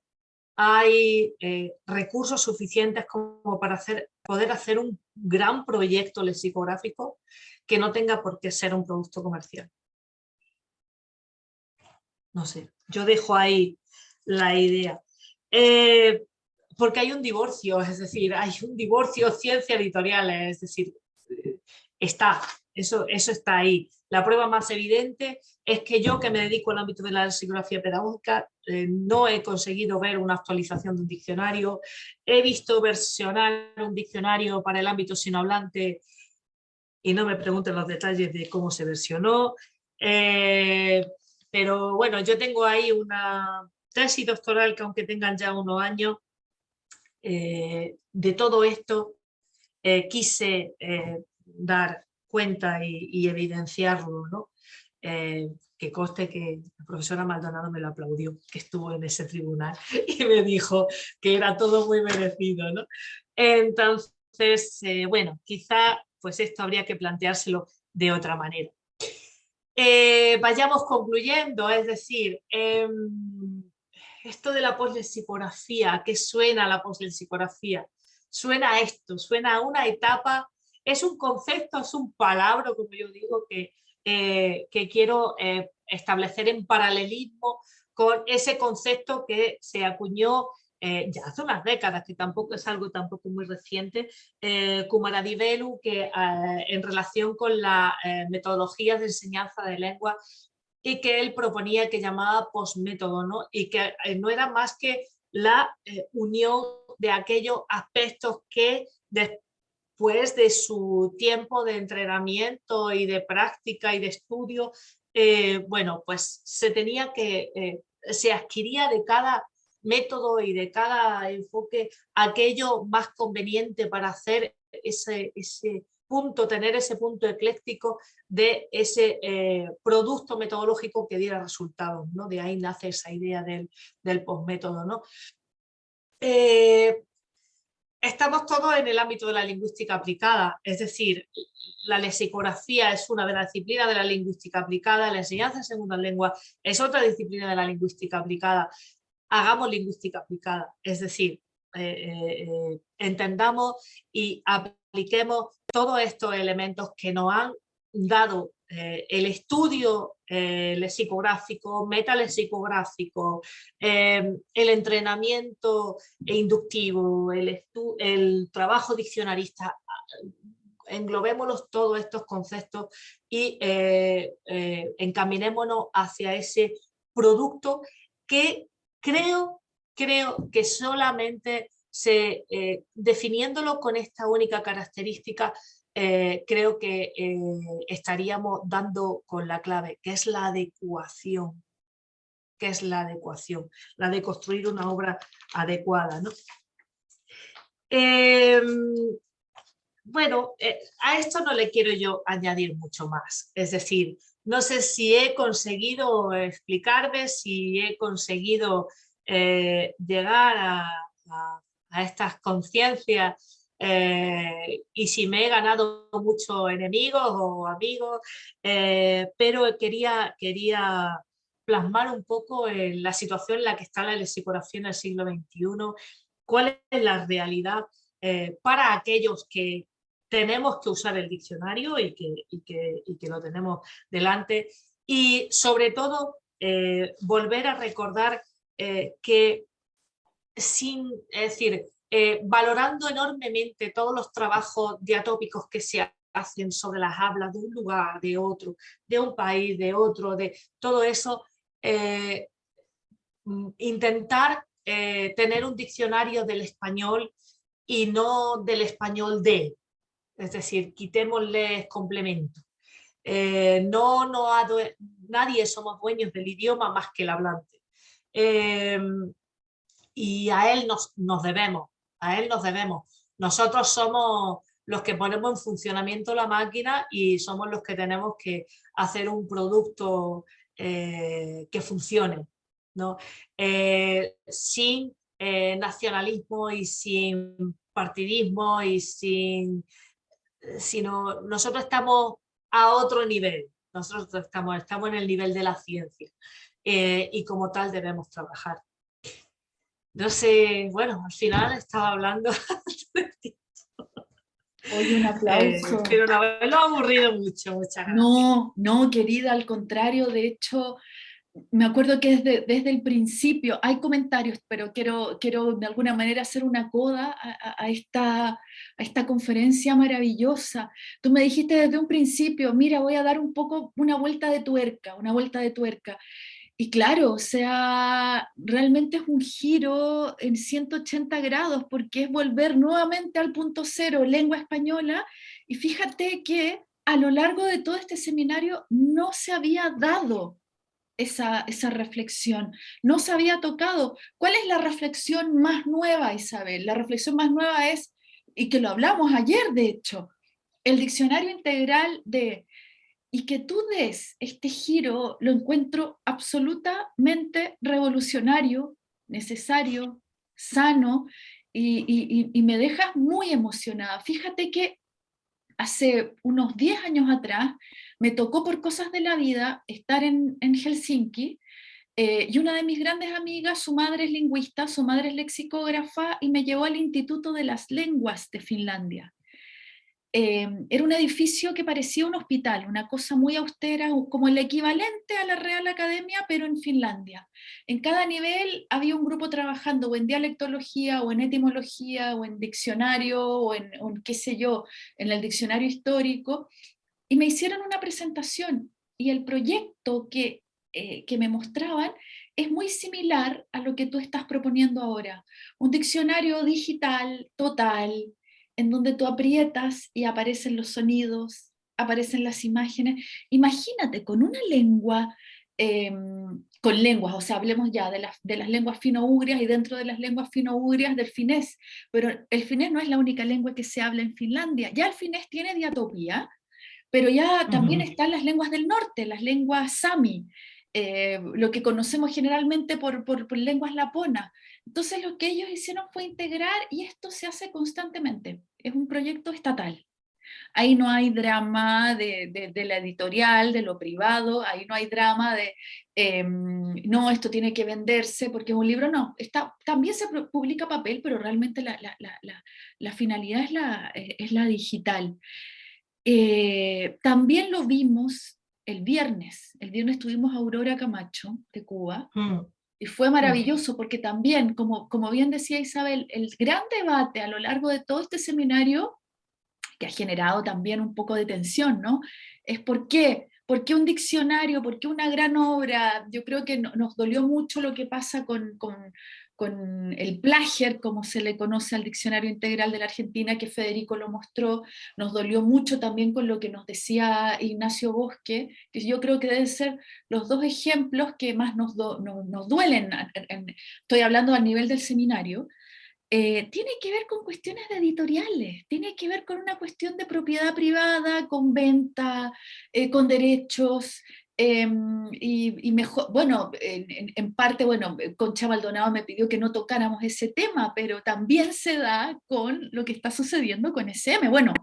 hay eh, recursos suficientes como para hacer, poder hacer un gran proyecto lexicográfico que no tenga por qué ser un producto comercial. No sé, yo dejo ahí la idea. Eh, porque hay un divorcio, es decir, hay un divorcio ciencia editorial, es decir, está, eso, eso está ahí. La prueba más evidente es que yo que me dedico al ámbito de la psicología pedagógica eh, no he conseguido ver una actualización de un diccionario, he visto versionar un diccionario para el ámbito sinohablante y no me pregunten los detalles de cómo se versionó, eh, pero bueno, yo tengo ahí una tesis doctoral que aunque tengan ya unos años, eh, de todo esto quise dar cuenta y, evidenciarlo, ¿no? Eh, que conste que la profesora Maldonado me lo aplaudió, que estuvo en ese tribunal <laughs> y me dijo que era todo muy merecido. ¿no? Entonces, eh, bueno, quizá pues esto habría que planteárselo de otra manera. Eh, vayamos concluyendo, es decir, em, esto de la poslexicografía, ¿qué suena la poslexicografía? Suena esto, suena a una etapa es un concepto, es un palabra, como yo digo, que, eh, quiero eh, establecer en paralelismo con ese concepto que se acuñó eh, ya hace unas décadas, que tampoco es algo tampoco muy reciente, eh, Kumaradivelu, que en relación con las metodologías de enseñanza de lengua y que él proponía que llamaba postmétodo, ¿no? y que no era más que la unión de aquellos aspectos que después de su tiempo de entrenamiento y de práctica y de estudio, eh, bueno, pues se tenía que, eh, se adquiría de cada método y de cada enfoque aquello más conveniente para hacer ese, ese punto, tener ese punto ecléctico de ese eh, producto metodológico que diera resultados, ¿no? De ahí nace esa idea del, del postmétodo, ¿no? Estamos todos en el ámbito de la lingüística aplicada, es decir, la lexicografía es una de las disciplinas de la lingüística aplicada, la enseñanza en segunda lengua es otra disciplina de la lingüística aplicada. Hagamos lingüística aplicada, es decir, eh, eh, entendamos y apliquemos todos estos elementos que nos han dado eh, el estudio eh, lexicográfico, metalexicográfico, eh, el entrenamiento inductivo, el, el trabajo diccionarista, englobémonos todos estos conceptos y encaminémonos hacia ese producto que creo, creo que solamente se, definiéndolo con esta única característica eh, creo que eh, estaríamos dando con la clave, que es la adecuación, que es la adecuación, la de construir una obra adecuada. ¿no? Em, bueno, eh, a esto no le quiero yo añadir mucho más, es decir, no sé si he conseguido explicarme, si he conseguido llegar a estas conciencias eh, y si me he ganado muchos enemigos o amigos, eh, pero quería, quería plasmar un poco la situación en la que está la lexicografía en el siglo XXI, cuál es la realidad eh, para aquellos que tenemos que usar el diccionario y que, y que, y que lo tenemos delante y sobre todo volver a recordar que sin, es decir, eh, valorando enormemente todos los trabajos diatópicos que se hacen sobre las hablas de un lugar, de otro, de un país, de otro, de todo eso, eh, mm, intentar eh, tener un diccionario del español y no del español de, es decir, quitémosle complemento. no, no, nadie somos dueños del idioma más que el hablante. y a él nos, nos debemos a él nos debemos. Nosotros somos los que ponemos en funcionamiento la máquina y somos los que tenemos que hacer un producto eh, que funcione. ¿no? Eh, sin eh, nacionalismo y sin partidismo y sin... Sino nosotros estamos a otro nivel. Nosotros estamos, estamos en el nivel de la ciencia y como tal debemos trabajar. No sé, bueno, al final estaba hablando <laughs> Hoy un aplauso. pero no, lo ha aburrido mucho, muchas gracias. No, no, querida, al contrario, de hecho, me acuerdo que desde, desde el principio, hay comentarios, pero quiero, quiero de alguna manera hacer una coda a, a, esta, a esta conferencia maravillosa. Tú me dijiste desde un principio, mira, voy a dar un poco una vuelta de tuerca, una vuelta de tuerca. Y claro, o sea, realmente es un giro en 180 grados, porque es volver nuevamente al punto cero, lengua española, y fíjate que a lo largo de todo este seminario no se había dado esa, esa reflexión, no se había tocado. ¿Cuál es la reflexión más nueva, Isabel? La reflexión más nueva es, y que lo hablamos ayer de hecho, el diccionario integral de y que tú des este giro lo encuentro absolutamente revolucionario, necesario, sano, y, me dejas muy emocionada. Fíjate que hace unos 10 años atrás me tocó por cosas de la vida estar en, en Helsinki, eh, y una de mis grandes amigas, su madre es lingüista, su madre es lexicógrafa, y me llevó al Instituto de las Lenguas de Finlandia. Em, era un edificio que parecía un hospital, una cosa muy austera, como el equivalente a la Real Academia, pero en Finlandia. En cada nivel había un grupo trabajando o en dialectología, o en etimología, o en diccionario, o en, qué sé yo, en el diccionario histórico, y me hicieron una presentación, y el proyecto que, eh, que me mostraban es muy similar a lo que tú estás proponiendo ahora. Un diccionario digital, total, en donde tú aprietas y aparecen los sonidos, aparecen las imágenes. Imagínate con una lengua, em, con lenguas, o sea, hablemos ya de las, de las lenguas fino-ugrias y dentro de las lenguas fino-ugrias del finés, pero el finés no es la única lengua que se habla en Finlandia, ya el finés tiene diatopía, pero ya también están las lenguas del norte, las lenguas sami, eh, lo que conocemos generalmente por, por, por lenguas laponas. Entonces lo que ellos hicieron fue integrar y esto se hace constantemente, es un proyecto estatal. Ahí no hay drama de, de, la editorial, de lo privado, ahí no hay drama de, em, no, esto tiene que venderse porque es un libro, no, está, también se publica papel, pero realmente la, la, la, la finalidad es la, eh, es la digital. Eh, también lo vimos el viernes, el viernes tuvimos a Aurora Camacho de Cuba, mm. Y fue maravilloso porque también, como, como bien decía Isabel, el gran debate a lo largo de todo este seminario, que ha generado también un poco de tensión, ¿no? Es por qué, por qué un diccionario, por qué una gran obra, yo creo que nos dolió mucho lo que pasa con, con, con el plagier, como se le conoce al Diccionario Integral de la Argentina, que Federico lo mostró, nos dolió mucho también con lo que nos decía Ignacio Bosque, que yo creo que deben ser los dos ejemplos que más nos, nos, duelen, estoy hablando a nivel del seminario, eh, tiene que ver con cuestiones de editoriales, tiene que ver con una cuestión de propiedad privada, con venta, eh, con derechos, Em, y, mejor, bueno, en, parte, bueno, Concha Maldonado me pidió que no tocáramos ese tema, pero también se da con lo que está sucediendo con SM. Bueno,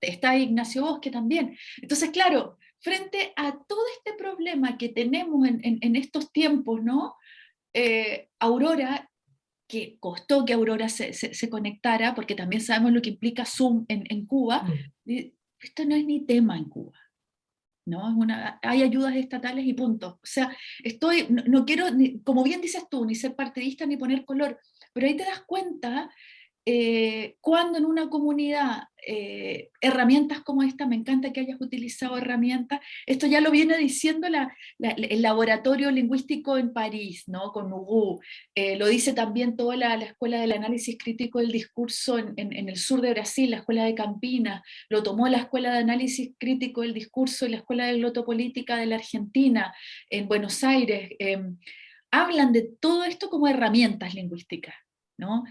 está Ignacio Bosque también. Entonces, claro, frente a todo este problema que tenemos en, estos tiempos, ¿no? Eh, Aurora, que costó que Aurora se, se, conectara, porque también sabemos lo que implica Zoom en, en Cuba, mm. esto no es ni tema en Cuba. ¿No? Es una, hay ayudas estatales y punto. O sea, estoy, no, quiero, como bien dices tú, ni ser partidista ni poner color, pero ahí te das cuenta eh, cuando en una comunidad eh, herramientas como esta, me encanta que hayas utilizado herramientas, esto ya lo viene diciendo el laboratorio lingüístico en París, ¿no? con Ugu, eh, lo dice también toda la, Escuela del Análisis Crítico del Discurso en, en, el sur de Brasil, la Escuela de Campinas, lo tomó la Escuela de Análisis Crítico del Discurso y la Escuela de Glotopolítica de la Argentina, en Buenos Aires, em, hablan de todo esto como herramientas lingüísticas. ¿no?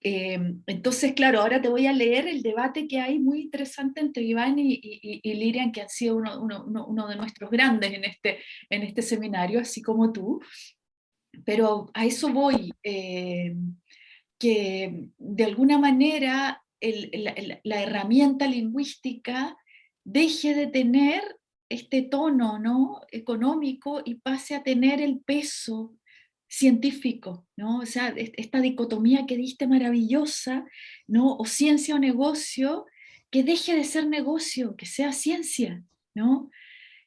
Em, entonces, claro, ahora te voy a leer el debate que hay muy interesante entre Iván y, Lirian, que han sido uno, de nuestros grandes en este, en este seminario, así como tú. Pero a eso voy, em, que de alguna manera la, herramienta lingüística deje de tener este tono ¿no? económico y pase a tener el peso científico, ¿no? O sea, esta dicotomía que diste maravillosa, ¿no? O ciencia o negocio, que deje de ser negocio, que sea ciencia, ¿no?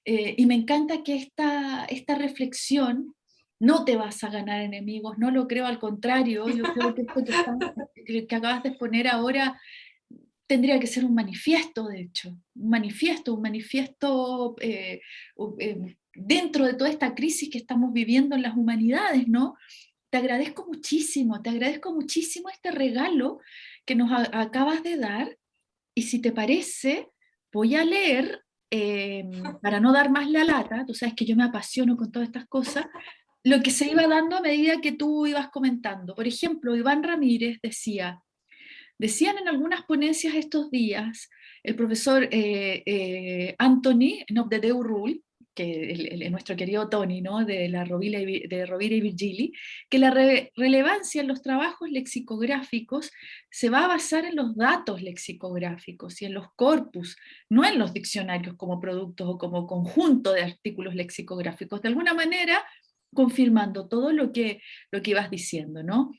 Eh, y me encanta que esta, esta reflexión, no te vas a ganar enemigos, no lo creo, al contrario, yo creo que esto que, acabas de poner ahora tendría que ser un manifiesto, de hecho, un manifiesto, un manifiesto eh, eh, dentro de toda esta crisis que estamos viviendo en las humanidades, ¿no? Te agradezco muchísimo, te agradezco muchísimo este regalo que nos acabas de dar, y si te parece, voy a leer, em, para no dar más la lata, tú sabes que yo me apasiono con todas estas cosas, lo que se iba dando a medida que tú ibas comentando. Por ejemplo, Iván Ramírez decía, Decían en algunas ponencias estos días, el profesor eh, eh, Anthony Nobdedeu Rule, que es nuestro querido Tony, ¿no? de, la Rovira y, de Rovira y Virgili, que la relevancia en los trabajos lexicográficos se va a basar en los datos lexicográficos y en los corpus, no en los diccionarios como productos o como conjunto de artículos lexicográficos, de alguna manera confirmando todo lo que, lo que ibas diciendo, ¿no?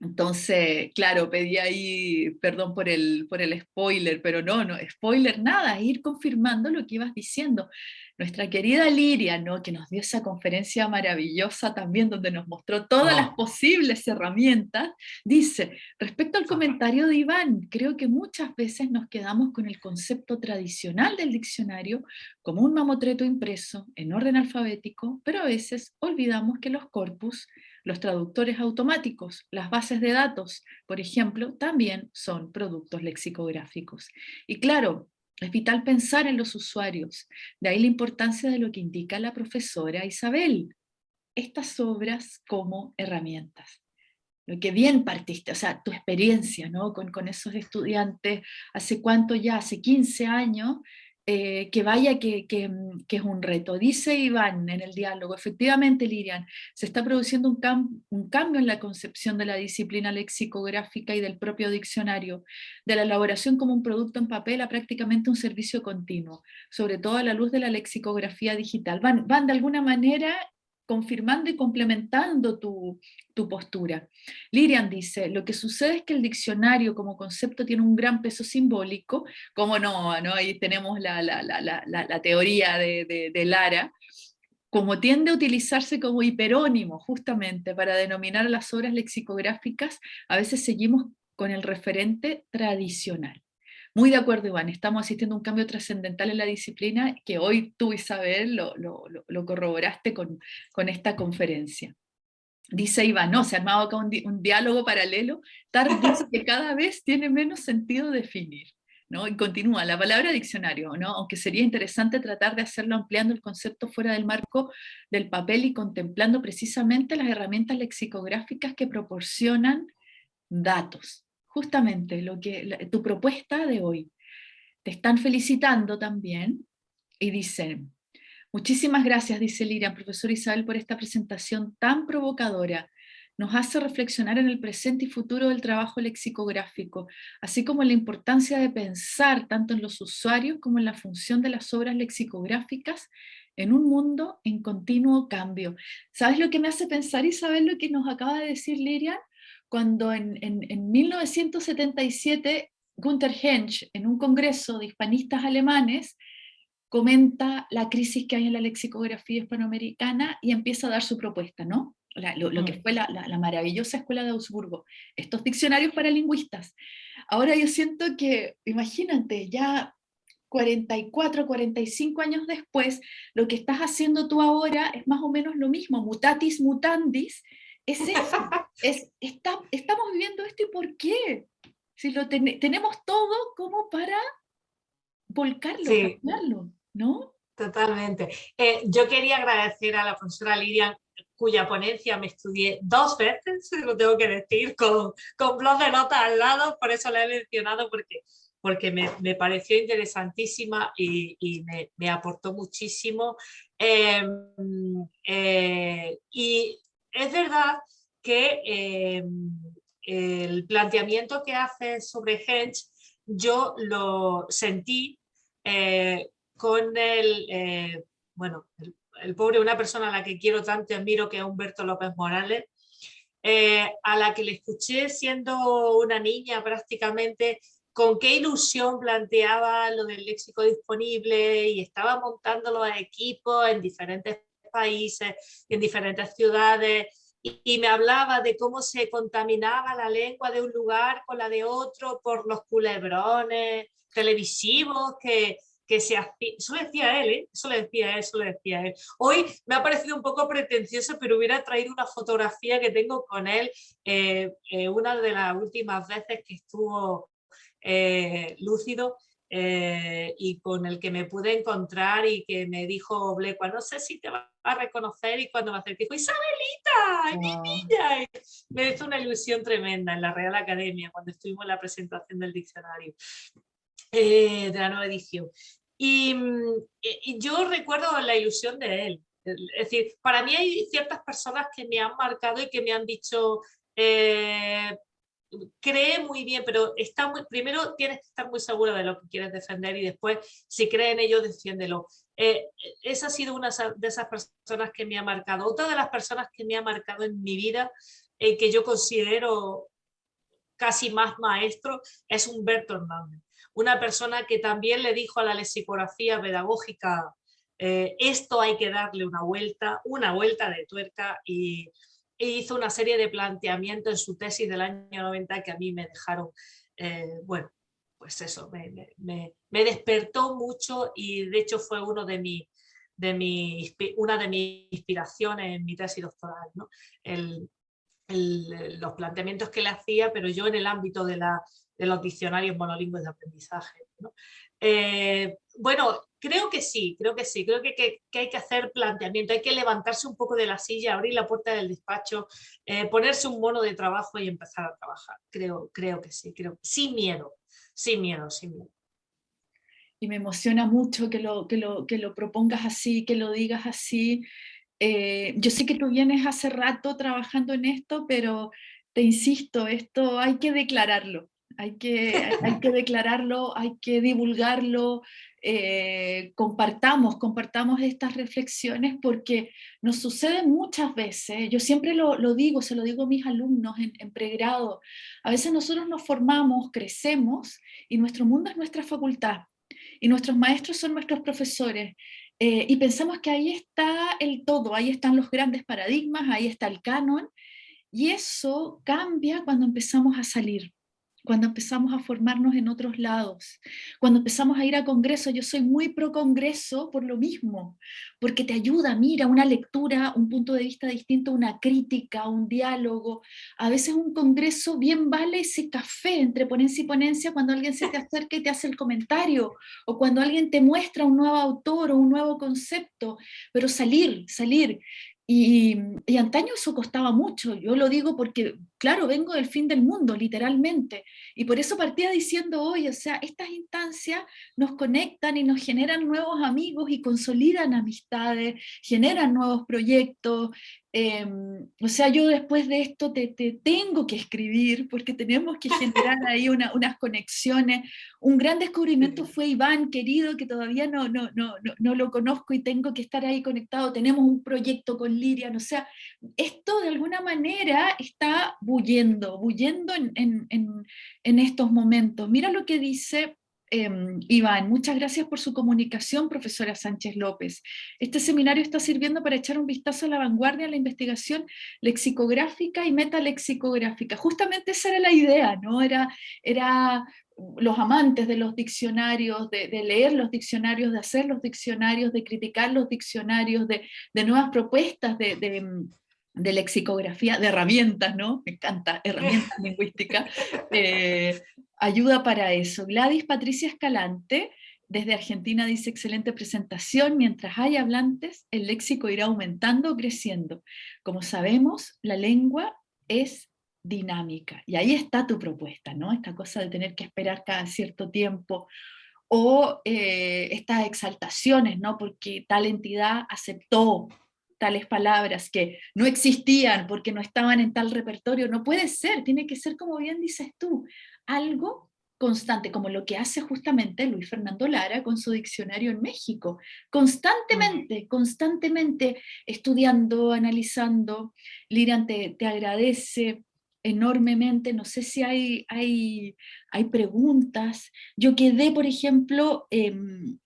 Entonces, claro, pedí ahí, perdón por el, por el spoiler, pero no, no, spoiler nada, ir confirmando lo que ibas diciendo. Nuestra querida Liria, ¿no? que nos dio esa conferencia maravillosa también, donde nos mostró todas las posibles herramientas, dice, respecto al comentario de Iván, creo que muchas veces nos quedamos con el concepto tradicional del diccionario como un mamotreto impreso en orden alfabético, pero a veces olvidamos que los corpus los traductores automáticos, las bases de datos, por ejemplo, también son productos lexicográficos. Y claro, es vital pensar en los usuarios, de ahí la importancia de lo que indica la profesora Isabel, estas obras como herramientas. Lo que bien partiste, o sea, tu experiencia ¿no? con, con esos estudiantes, hace cuánto ya, hace 15 años, eh, que vaya que, que, es un reto. Dice Iván en el diálogo, efectivamente Lirian, se está produciendo un, un, cambio en la concepción de la disciplina lexicográfica y del propio diccionario, de la elaboración como un producto en papel a prácticamente un servicio continuo, sobre todo a la luz de la lexicografía digital. Van, van de alguna manera confirmando y complementando tu, postura. Lirian dice, lo que sucede es que el diccionario como concepto tiene un gran peso simbólico, como no, ahí tenemos la, teoría de, de, Lara, como tiende a utilizarse como hiperónimo justamente para denominar las obras lexicográficas, a veces seguimos con el referente tradicional. Muy de acuerdo, Iván, estamos asistiendo a un cambio trascendental en la disciplina que hoy tú, Isabel, lo, lo, corroboraste con, con, esta conferencia. Dice Iván, no, se ha armado acá un, diálogo paralelo, tal que cada vez tiene menos sentido definir. ¿no? Y continúa, la palabra diccionario, ¿no? aunque sería interesante tratar de hacerlo ampliando el concepto fuera del marco del papel y contemplando precisamente las herramientas lexicográficas que proporcionan datos justamente lo que, tu propuesta de hoy. Te están felicitando también y dicen, muchísimas gracias, dice Liria, profesor Isabel, por esta presentación tan provocadora. Nos hace reflexionar en el presente y futuro del trabajo lexicográfico, así como en la importancia de pensar tanto en los usuarios como en la función de las obras lexicográficas en un mundo en continuo cambio. ¿Sabes lo que me hace pensar, Isabel, lo que nos acaba de decir Liria? Cuando en, en, 1977 Gunther Hensch, en un congreso de hispanistas alemanes, comenta la crisis que hay en la lexicografía hispanoamericana y empieza a dar su propuesta, ¿no? lo, que mm. fue la, la, maravillosa escuela de Augsburgo, estos diccionarios para lingüistas. Ahora yo siento que, imagínate, ya 44, 45 años después, lo que estás haciendo tú ahora es más o menos lo mismo, mutatis mutandis, es <laughs> eso, es, está, estamos viviendo esto y ¿por qué? Si lo tenemos todo como para volcarlo, ¿no? Totalmente. Eh, yo quería agradecer a la profesora Lidia, cuya ponencia me estudié dos veces, <laughs> lo tengo que decir, con, con blog de notas al lado, por eso la he mencionado, porque, porque me, me pareció interesantísima y, y me, me, aportó muchísimo. Em, eh, y es verdad que eh, el planteamiento que hace sobre Hench yo lo sentí eh, con el, eh, bueno, el, pobre, una persona a la que quiero tanto y admiro, que es Humberto López Morales, a la que le escuché siendo una niña prácticamente, con qué ilusión planteaba lo del léxico disponible y estaba montando los equipos en diferentes países, en diferentes ciudades, y, me hablaba de cómo se contaminaba la lengua de un lugar con la de otro por los culebrones televisivos que, que se eso lo decía él, ¿eh? eso lo decía él, eso lo decía él. Hoy me ha parecido un poco pretencioso, pero hubiera traído una fotografía que tengo con él, eh, eh, una de las últimas veces que estuvo lúcido, eh, y con el que me pude encontrar y que me dijo Blecua, no sé si te va a reconocer y cuando me acerqué dijo, Isabelita, mi niña. me hizo una ilusión tremenda en la Real Academia cuando estuvimos en la presentación del diccionario eh, de la nueva edición. Y, y, yo recuerdo la ilusión de él. Es decir, para mí hay ciertas personas que me han marcado y que me han dicho, eh, cree muy bien, pero está muy, primero tienes que estar muy segura de lo que quieres defender y después, si cree en ello, defiéndelo. Eh, esa ha sido una de esas personas que me ha marcado. Otra de las personas que me ha marcado en mi vida, y que yo considero casi más maestro, es Humberto Hernández. Una persona que también le dijo a la lexicografía pedagógica, eh, esto hay que darle una vuelta, una vuelta de tuerca y e hizo una serie de planteamientos en su tesis del año 90 que a mí me dejaron, eh, bueno, pues eso, me, despertó mucho y de hecho fue uno de, mi, de mi, una de mis inspiraciones en mi tesis doctoral, ¿no? los planteamientos que le hacía, pero yo en el ámbito de, la, de los diccionarios monolingües de aprendizaje. Eh, bueno, creo que sí, creo que sí, creo que, hay que hacer planteamiento, hay que levantarse un poco de la silla, abrir la puerta del despacho, eh, ponerse un mono de trabajo y empezar a trabajar. Creo, creo que sí, creo, sin miedo, sin miedo, sin miedo. Y me emociona mucho que lo, que lo, que lo propongas así, que lo digas así. Eh, yo sé que tú vienes hace rato trabajando en esto, pero te insisto, esto hay que declararlo hay que, hay que <laughs> declararlo, hay que divulgarlo, eh, compartamos, compartamos estas reflexiones porque nos sucede muchas veces, yo siempre lo, digo, se lo digo a mis alumnos en, pregrado, a veces nosotros nos formamos, crecemos y nuestro mundo es nuestra facultad y nuestros maestros son nuestros profesores eh, y pensamos que ahí está el todo, ahí están los grandes paradigmas, ahí está el canon y eso cambia cuando empezamos a salir cuando empezamos a formarnos en otros lados, cuando empezamos a ir a congresos, yo soy muy pro congreso por lo mismo, porque te ayuda, mira, una lectura, un punto de vista distinto, una crítica, un diálogo, a veces un congreso bien vale ese café entre ponencia y ponencia cuando alguien se te acerca y te hace el comentario, o cuando alguien te muestra un nuevo autor o un nuevo concepto, pero salir, salir, y, antaño eso costaba mucho, yo lo digo porque, claro, vengo del fin del mundo, literalmente, y por eso partía diciendo hoy, o sea, estas instancias nos conectan y nos generan nuevos amigos y consolidan amistades, generan nuevos proyectos, Em, o sea, yo después de esto te, tengo que escribir porque tenemos que generar <laughs> ahí unas conexiones. Un gran descubrimiento fue Iván, querido, que todavía no, no, no, no, lo conozco y tengo que estar ahí conectado. Tenemos un proyecto con Lirian, o sea, esto de alguna manera está bullendo, bullendo en, en, en, en estos momentos. Mira lo que dice Em, Iván, muchas gracias por su comunicación, profesora Sánchez López. Este seminario está sirviendo para echar un vistazo a la vanguardia en la investigación lexicográfica y metalexicográfica. Justamente esa era la idea, ¿no? Era, era los amantes de los diccionarios, de, leer los diccionarios, de hacer los diccionarios, de criticar los diccionarios, de, nuevas propuestas de, de lexicografía, de herramientas, ¿no? Me encanta, herramientas <laughs> lingüísticas, eh, ayuda para eso. Gladys Patricia Escalante, desde Argentina dice, excelente presentación, mientras hay hablantes, el léxico irá aumentando o creciendo. Como sabemos, la lengua es dinámica, y ahí está tu propuesta, ¿no? Esta cosa de tener que esperar cada cierto tiempo, o eh, estas exaltaciones, ¿no? Porque tal entidad aceptó tales palabras que no existían porque no estaban en tal repertorio, no puede ser, tiene que ser como bien dices tú, algo constante, como lo que hace justamente Luis Fernando Lara con su diccionario en México, constantemente, constantemente estudiando, analizando. Lirian te, te agradece enormemente, no sé si hay, hay, hay preguntas. Yo quedé, por ejemplo, em,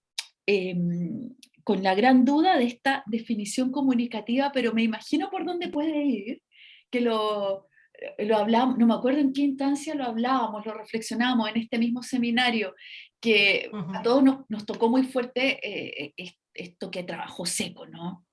em, con la gran duda de esta definición comunicativa, pero me imagino por dónde puede ir, que lo, eh, lo hablamos, no me acuerdo en qué instancia lo hablábamos, lo reflexionamos en este mismo seminario, que a todos nos, tocó muy fuerte eh, eh, esto que trabajó seco, ¿no?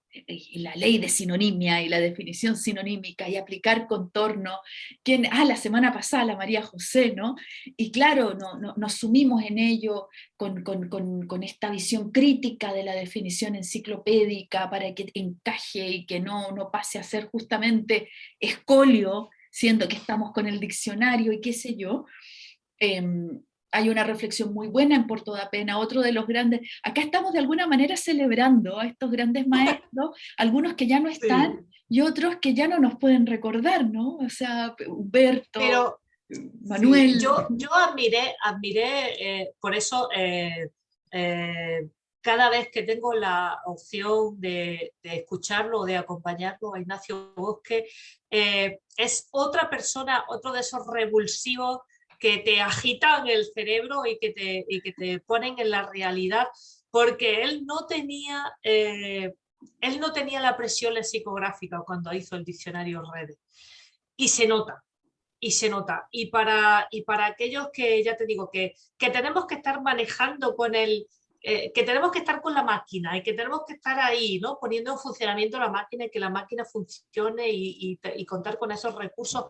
La ley de sinonimia y la definición sinonímica y aplicar contorno, quien, ah, la semana pasada la María José, ¿no? Y claro, no, nos sumimos en ello con, con, con, esta visión crítica de la definición enciclopédica para que encaje y que no, no pase a ser justamente escolio siendo que estamos con el diccionario y qué sé yo, em, hay una reflexión muy buena en Por Toda Pena, otro de los grandes, acá estamos de alguna manera celebrando a estos grandes <laughs> maestros, algunos que ya no están y otros que ya no nos pueden recordar, ¿no? O sea, Humberto, Pero, Manuel. yo, yo admiré, admiré eh, por eso eh, eh, cada vez que tengo la opción de, escucharlo o de acompañarlo a Ignacio Bosque, es otra persona, otro de esos revulsivos que te agitan el cerebro y que te, que te ponen en la realidad, porque él no tenía... Eh, él no tenía la presión lexicográfica cuando hizo el diccionario Redes. Y se nota, y se nota. Y para, y para aquellos que, ya te digo, que, que tenemos que estar manejando con el, eh, que tenemos que estar con la máquina y que tenemos que estar ahí, ¿no? poniendo en funcionamiento la máquina y que la máquina funcione y, contar con esos recursos,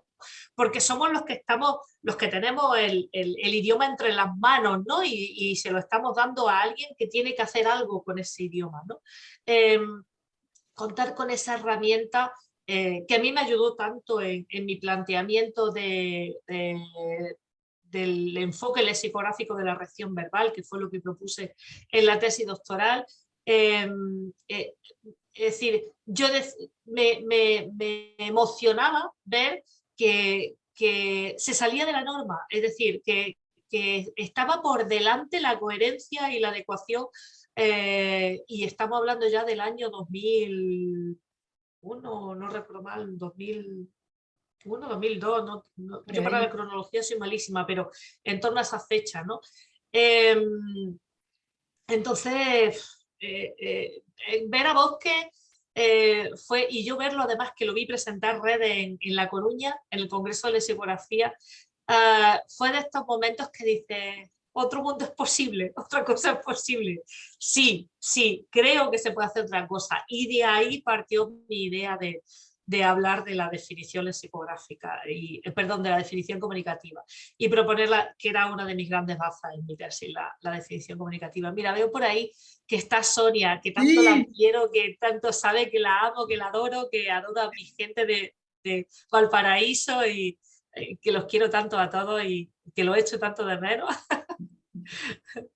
porque somos los que estamos, los que tenemos el, idioma entre las manos ¿no? y, se lo estamos dando a alguien que tiene que hacer algo con ese idioma. ¿no? Em, contar con esa herramienta eh, que a mí me ayudó tanto en, mi planteamiento de, del enfoque lexicográfico de la reacción verbal, que fue lo que propuse en la tesis doctoral. Em, eh, es decir, yo me, emocionaba ver que, se salía de la norma, es decir, que, estaba por delante la coherencia y la adecuación, eh, y estamos hablando ya del año 2001, no recuerdo mal, 2000, 2002, no, yo para la cronología soy malísima, pero en torno a esa fecha, ¿no? Em, entonces, eh, eh, ver a Bosque eh, fue, y yo verlo además que lo vi presentar red en, La Coruña, en el Congreso de Lexicografía, ah, fue de estos momentos que dice, otro mundo es posible, <laughs> otra cosa es posible. Sí, sí, creo que se puede hacer otra cosa. Y de ahí partió mi idea de, de hablar de la definición lexicográfica, y, eh, perdón, de la definición comunicativa y proponerla, que era una de mis grandes bazas en mi tesis, la, la definición comunicativa. Mira, veo por ahí que está Sonia, que tanto la quiero, que tanto sabe que la amo, que la adoro, que adoro a mi gente de, de Valparaíso y eh, que los quiero tanto a todos y que lo he hecho tanto de menos. <laughs>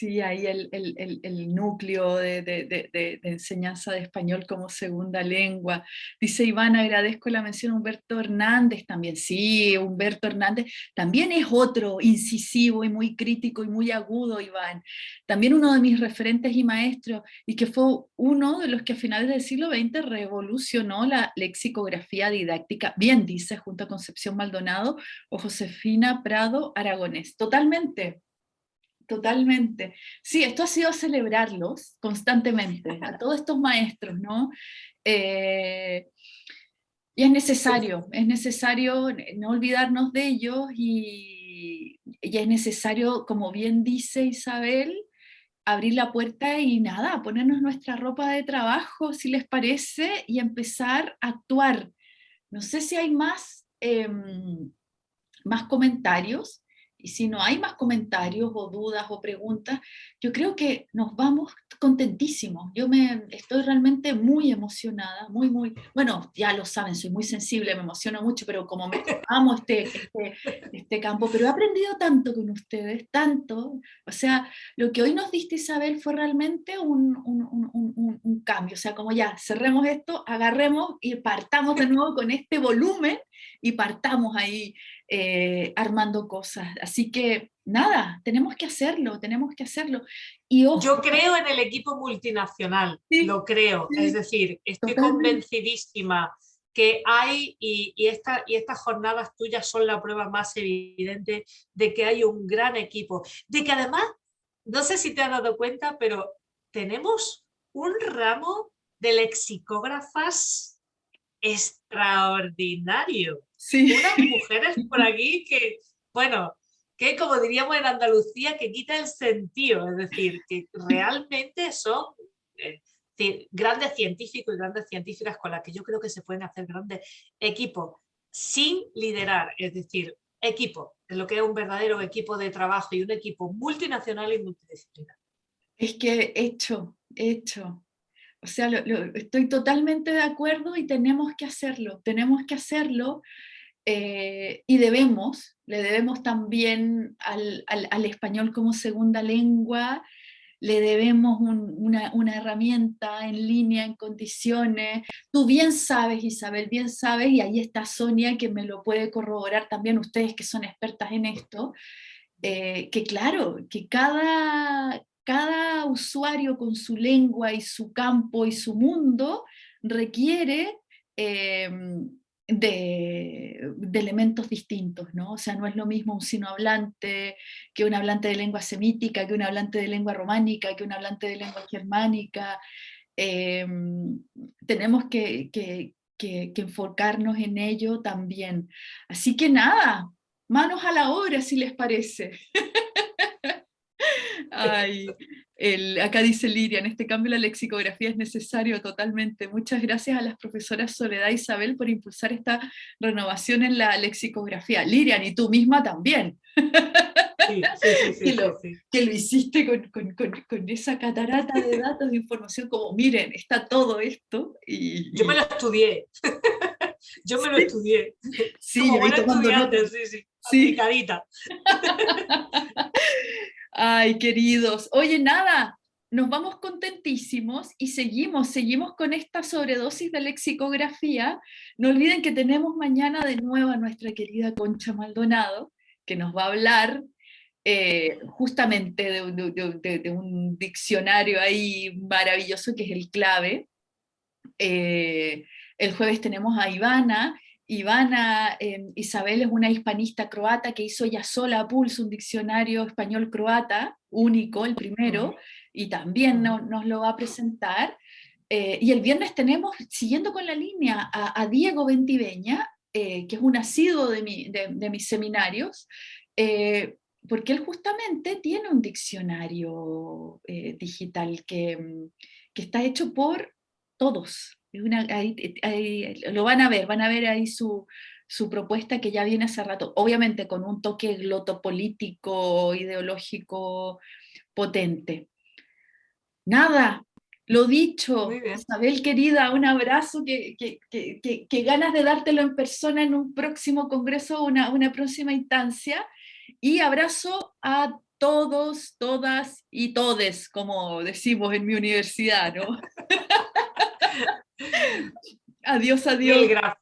Sí, ahí el, núcleo de, enseñanza de español como segunda lengua. Dice Iván, agradezco la mención Humberto Hernández también. Sí, Humberto Hernández también es otro incisivo y muy crítico y muy agudo, Iván. También uno de mis referentes y maestros, y que fue uno de los que a finales del siglo XX revolucionó la lexicografía didáctica, bien dice, junto a Concepción Maldonado o Josefina Prado Aragonés. Totalmente, Totalmente. Sí, esto ha sido celebrarlos constantemente, a todos estos maestros, ¿no? Eh, y es necesario, es necesario no olvidarnos de ellos y, y, es necesario, como bien dice Isabel, abrir la puerta y nada, ponernos nuestra ropa de trabajo, si les parece, y empezar a actuar. No sé si hay más, em, más comentarios, y si no hay más comentarios o dudas o preguntas, yo creo que nos vamos contentísimos. Yo me estoy realmente muy emocionada, muy, muy, bueno, ya lo saben, soy muy sensible, me emociono mucho, pero como me <laughs> amo este, este, este campo, pero he aprendido tanto con ustedes, tanto, o sea, lo que hoy nos diste Isabel fue realmente un, un, un, un cambio, o sea, como ya, cerremos esto, agarremos y partamos de nuevo con este volumen y partamos ahí eh, armando cosas. Así que nada, tenemos que hacerlo, tenemos que hacerlo. Y Yo creo en el equipo multinacional, lo creo. es decir, estoy convencidísima que hay, y, y, esta, y estas jornadas tuyas son la prueba más evidente de que hay un gran equipo. De que además, no sé si te has dado cuenta, pero tenemos un ramo de lexicógrafas extraordinario. Sí. Unas mujeres <laughs> por aquí que, bueno, que como diríamos en Andalucía, que quita el sentido, es decir, que realmente son eh, grandes científicos y grandes científicas con las que yo creo que se pueden hacer grandes equipos sin liderar, es decir, equipo, es lo que es un verdadero equipo de trabajo y un equipo multinacional y multidisciplinar. Es que hecho, hecho. O sea, estoy totalmente de acuerdo y tenemos que hacerlo, tenemos que hacerlo eh, y debemos, le debemos también al, al, español como segunda lengua, le debemos una, una, herramienta en línea, en condiciones. Tú bien sabes, Isabel, bien sabes, y ahí está Sonia que me lo puede corroborar también, ustedes que son expertas en esto, eh, que claro, que cada, cada usuario con su lengua y su campo y su mundo requiere em, de, elementos distintos, ¿no? O sea, no es lo mismo un sino hablante que un hablante de lengua semítica, que un hablante de lengua románica, que un hablante de lengua germánica. Em, tenemos que, que, que enfocarnos en ello también. Así que nada, manos a la obra si les parece. <laughs> Ay, el, acá dice Liria, en este cambio la lexicografía es necesario totalmente. Muchas gracias a las profesoras Soledad e Isabel por impulsar esta renovación en la lexicografía. Lirian, y tú misma también. Sí, sí, sí, <laughs> que, lo, que, lo, hiciste con, con, con, esa catarata de datos, de información, como miren, está todo esto. Y, Yo me lo estudié. <laughs> Yo me lo estudié. Sí, como buena estudiante, sí, sí. Sí. Aplicadita. <laughs> Ay, queridos. Oye, nada, nos vamos contentísimos y seguimos, seguimos con esta sobredosis de lexicografía. No olviden que tenemos mañana de nuevo a nuestra querida Concha Maldonado, que nos va a hablar eh, justamente de, un diccionario ahí maravilloso que es el clave. Eh, el jueves tenemos a Ivana, Ivana em, Isabel es una hispanista croata que hizo ya sola a pulso un diccionario español-croata, único, el primero, y también nos lo va a presentar. Eh, y el viernes tenemos, siguiendo con la línea, a, Diego Ventiveña, eh, que es un asiduo de, mis seminarios, eh, porque él justamente tiene un diccionario digital que, que está hecho por todos, una, lo van a ver, van a ver ahí su, propuesta que ya viene hace rato, obviamente con un toque glotopolítico, ideológico potente. Nada, lo dicho, Isabel querida, un abrazo, que, que, ganas de dártelo en persona en un próximo congreso, una, una próxima instancia, y abrazo a todos, todas y todes, como decimos en mi universidad, ¿no? <laughs> adiós, adiós. gracias.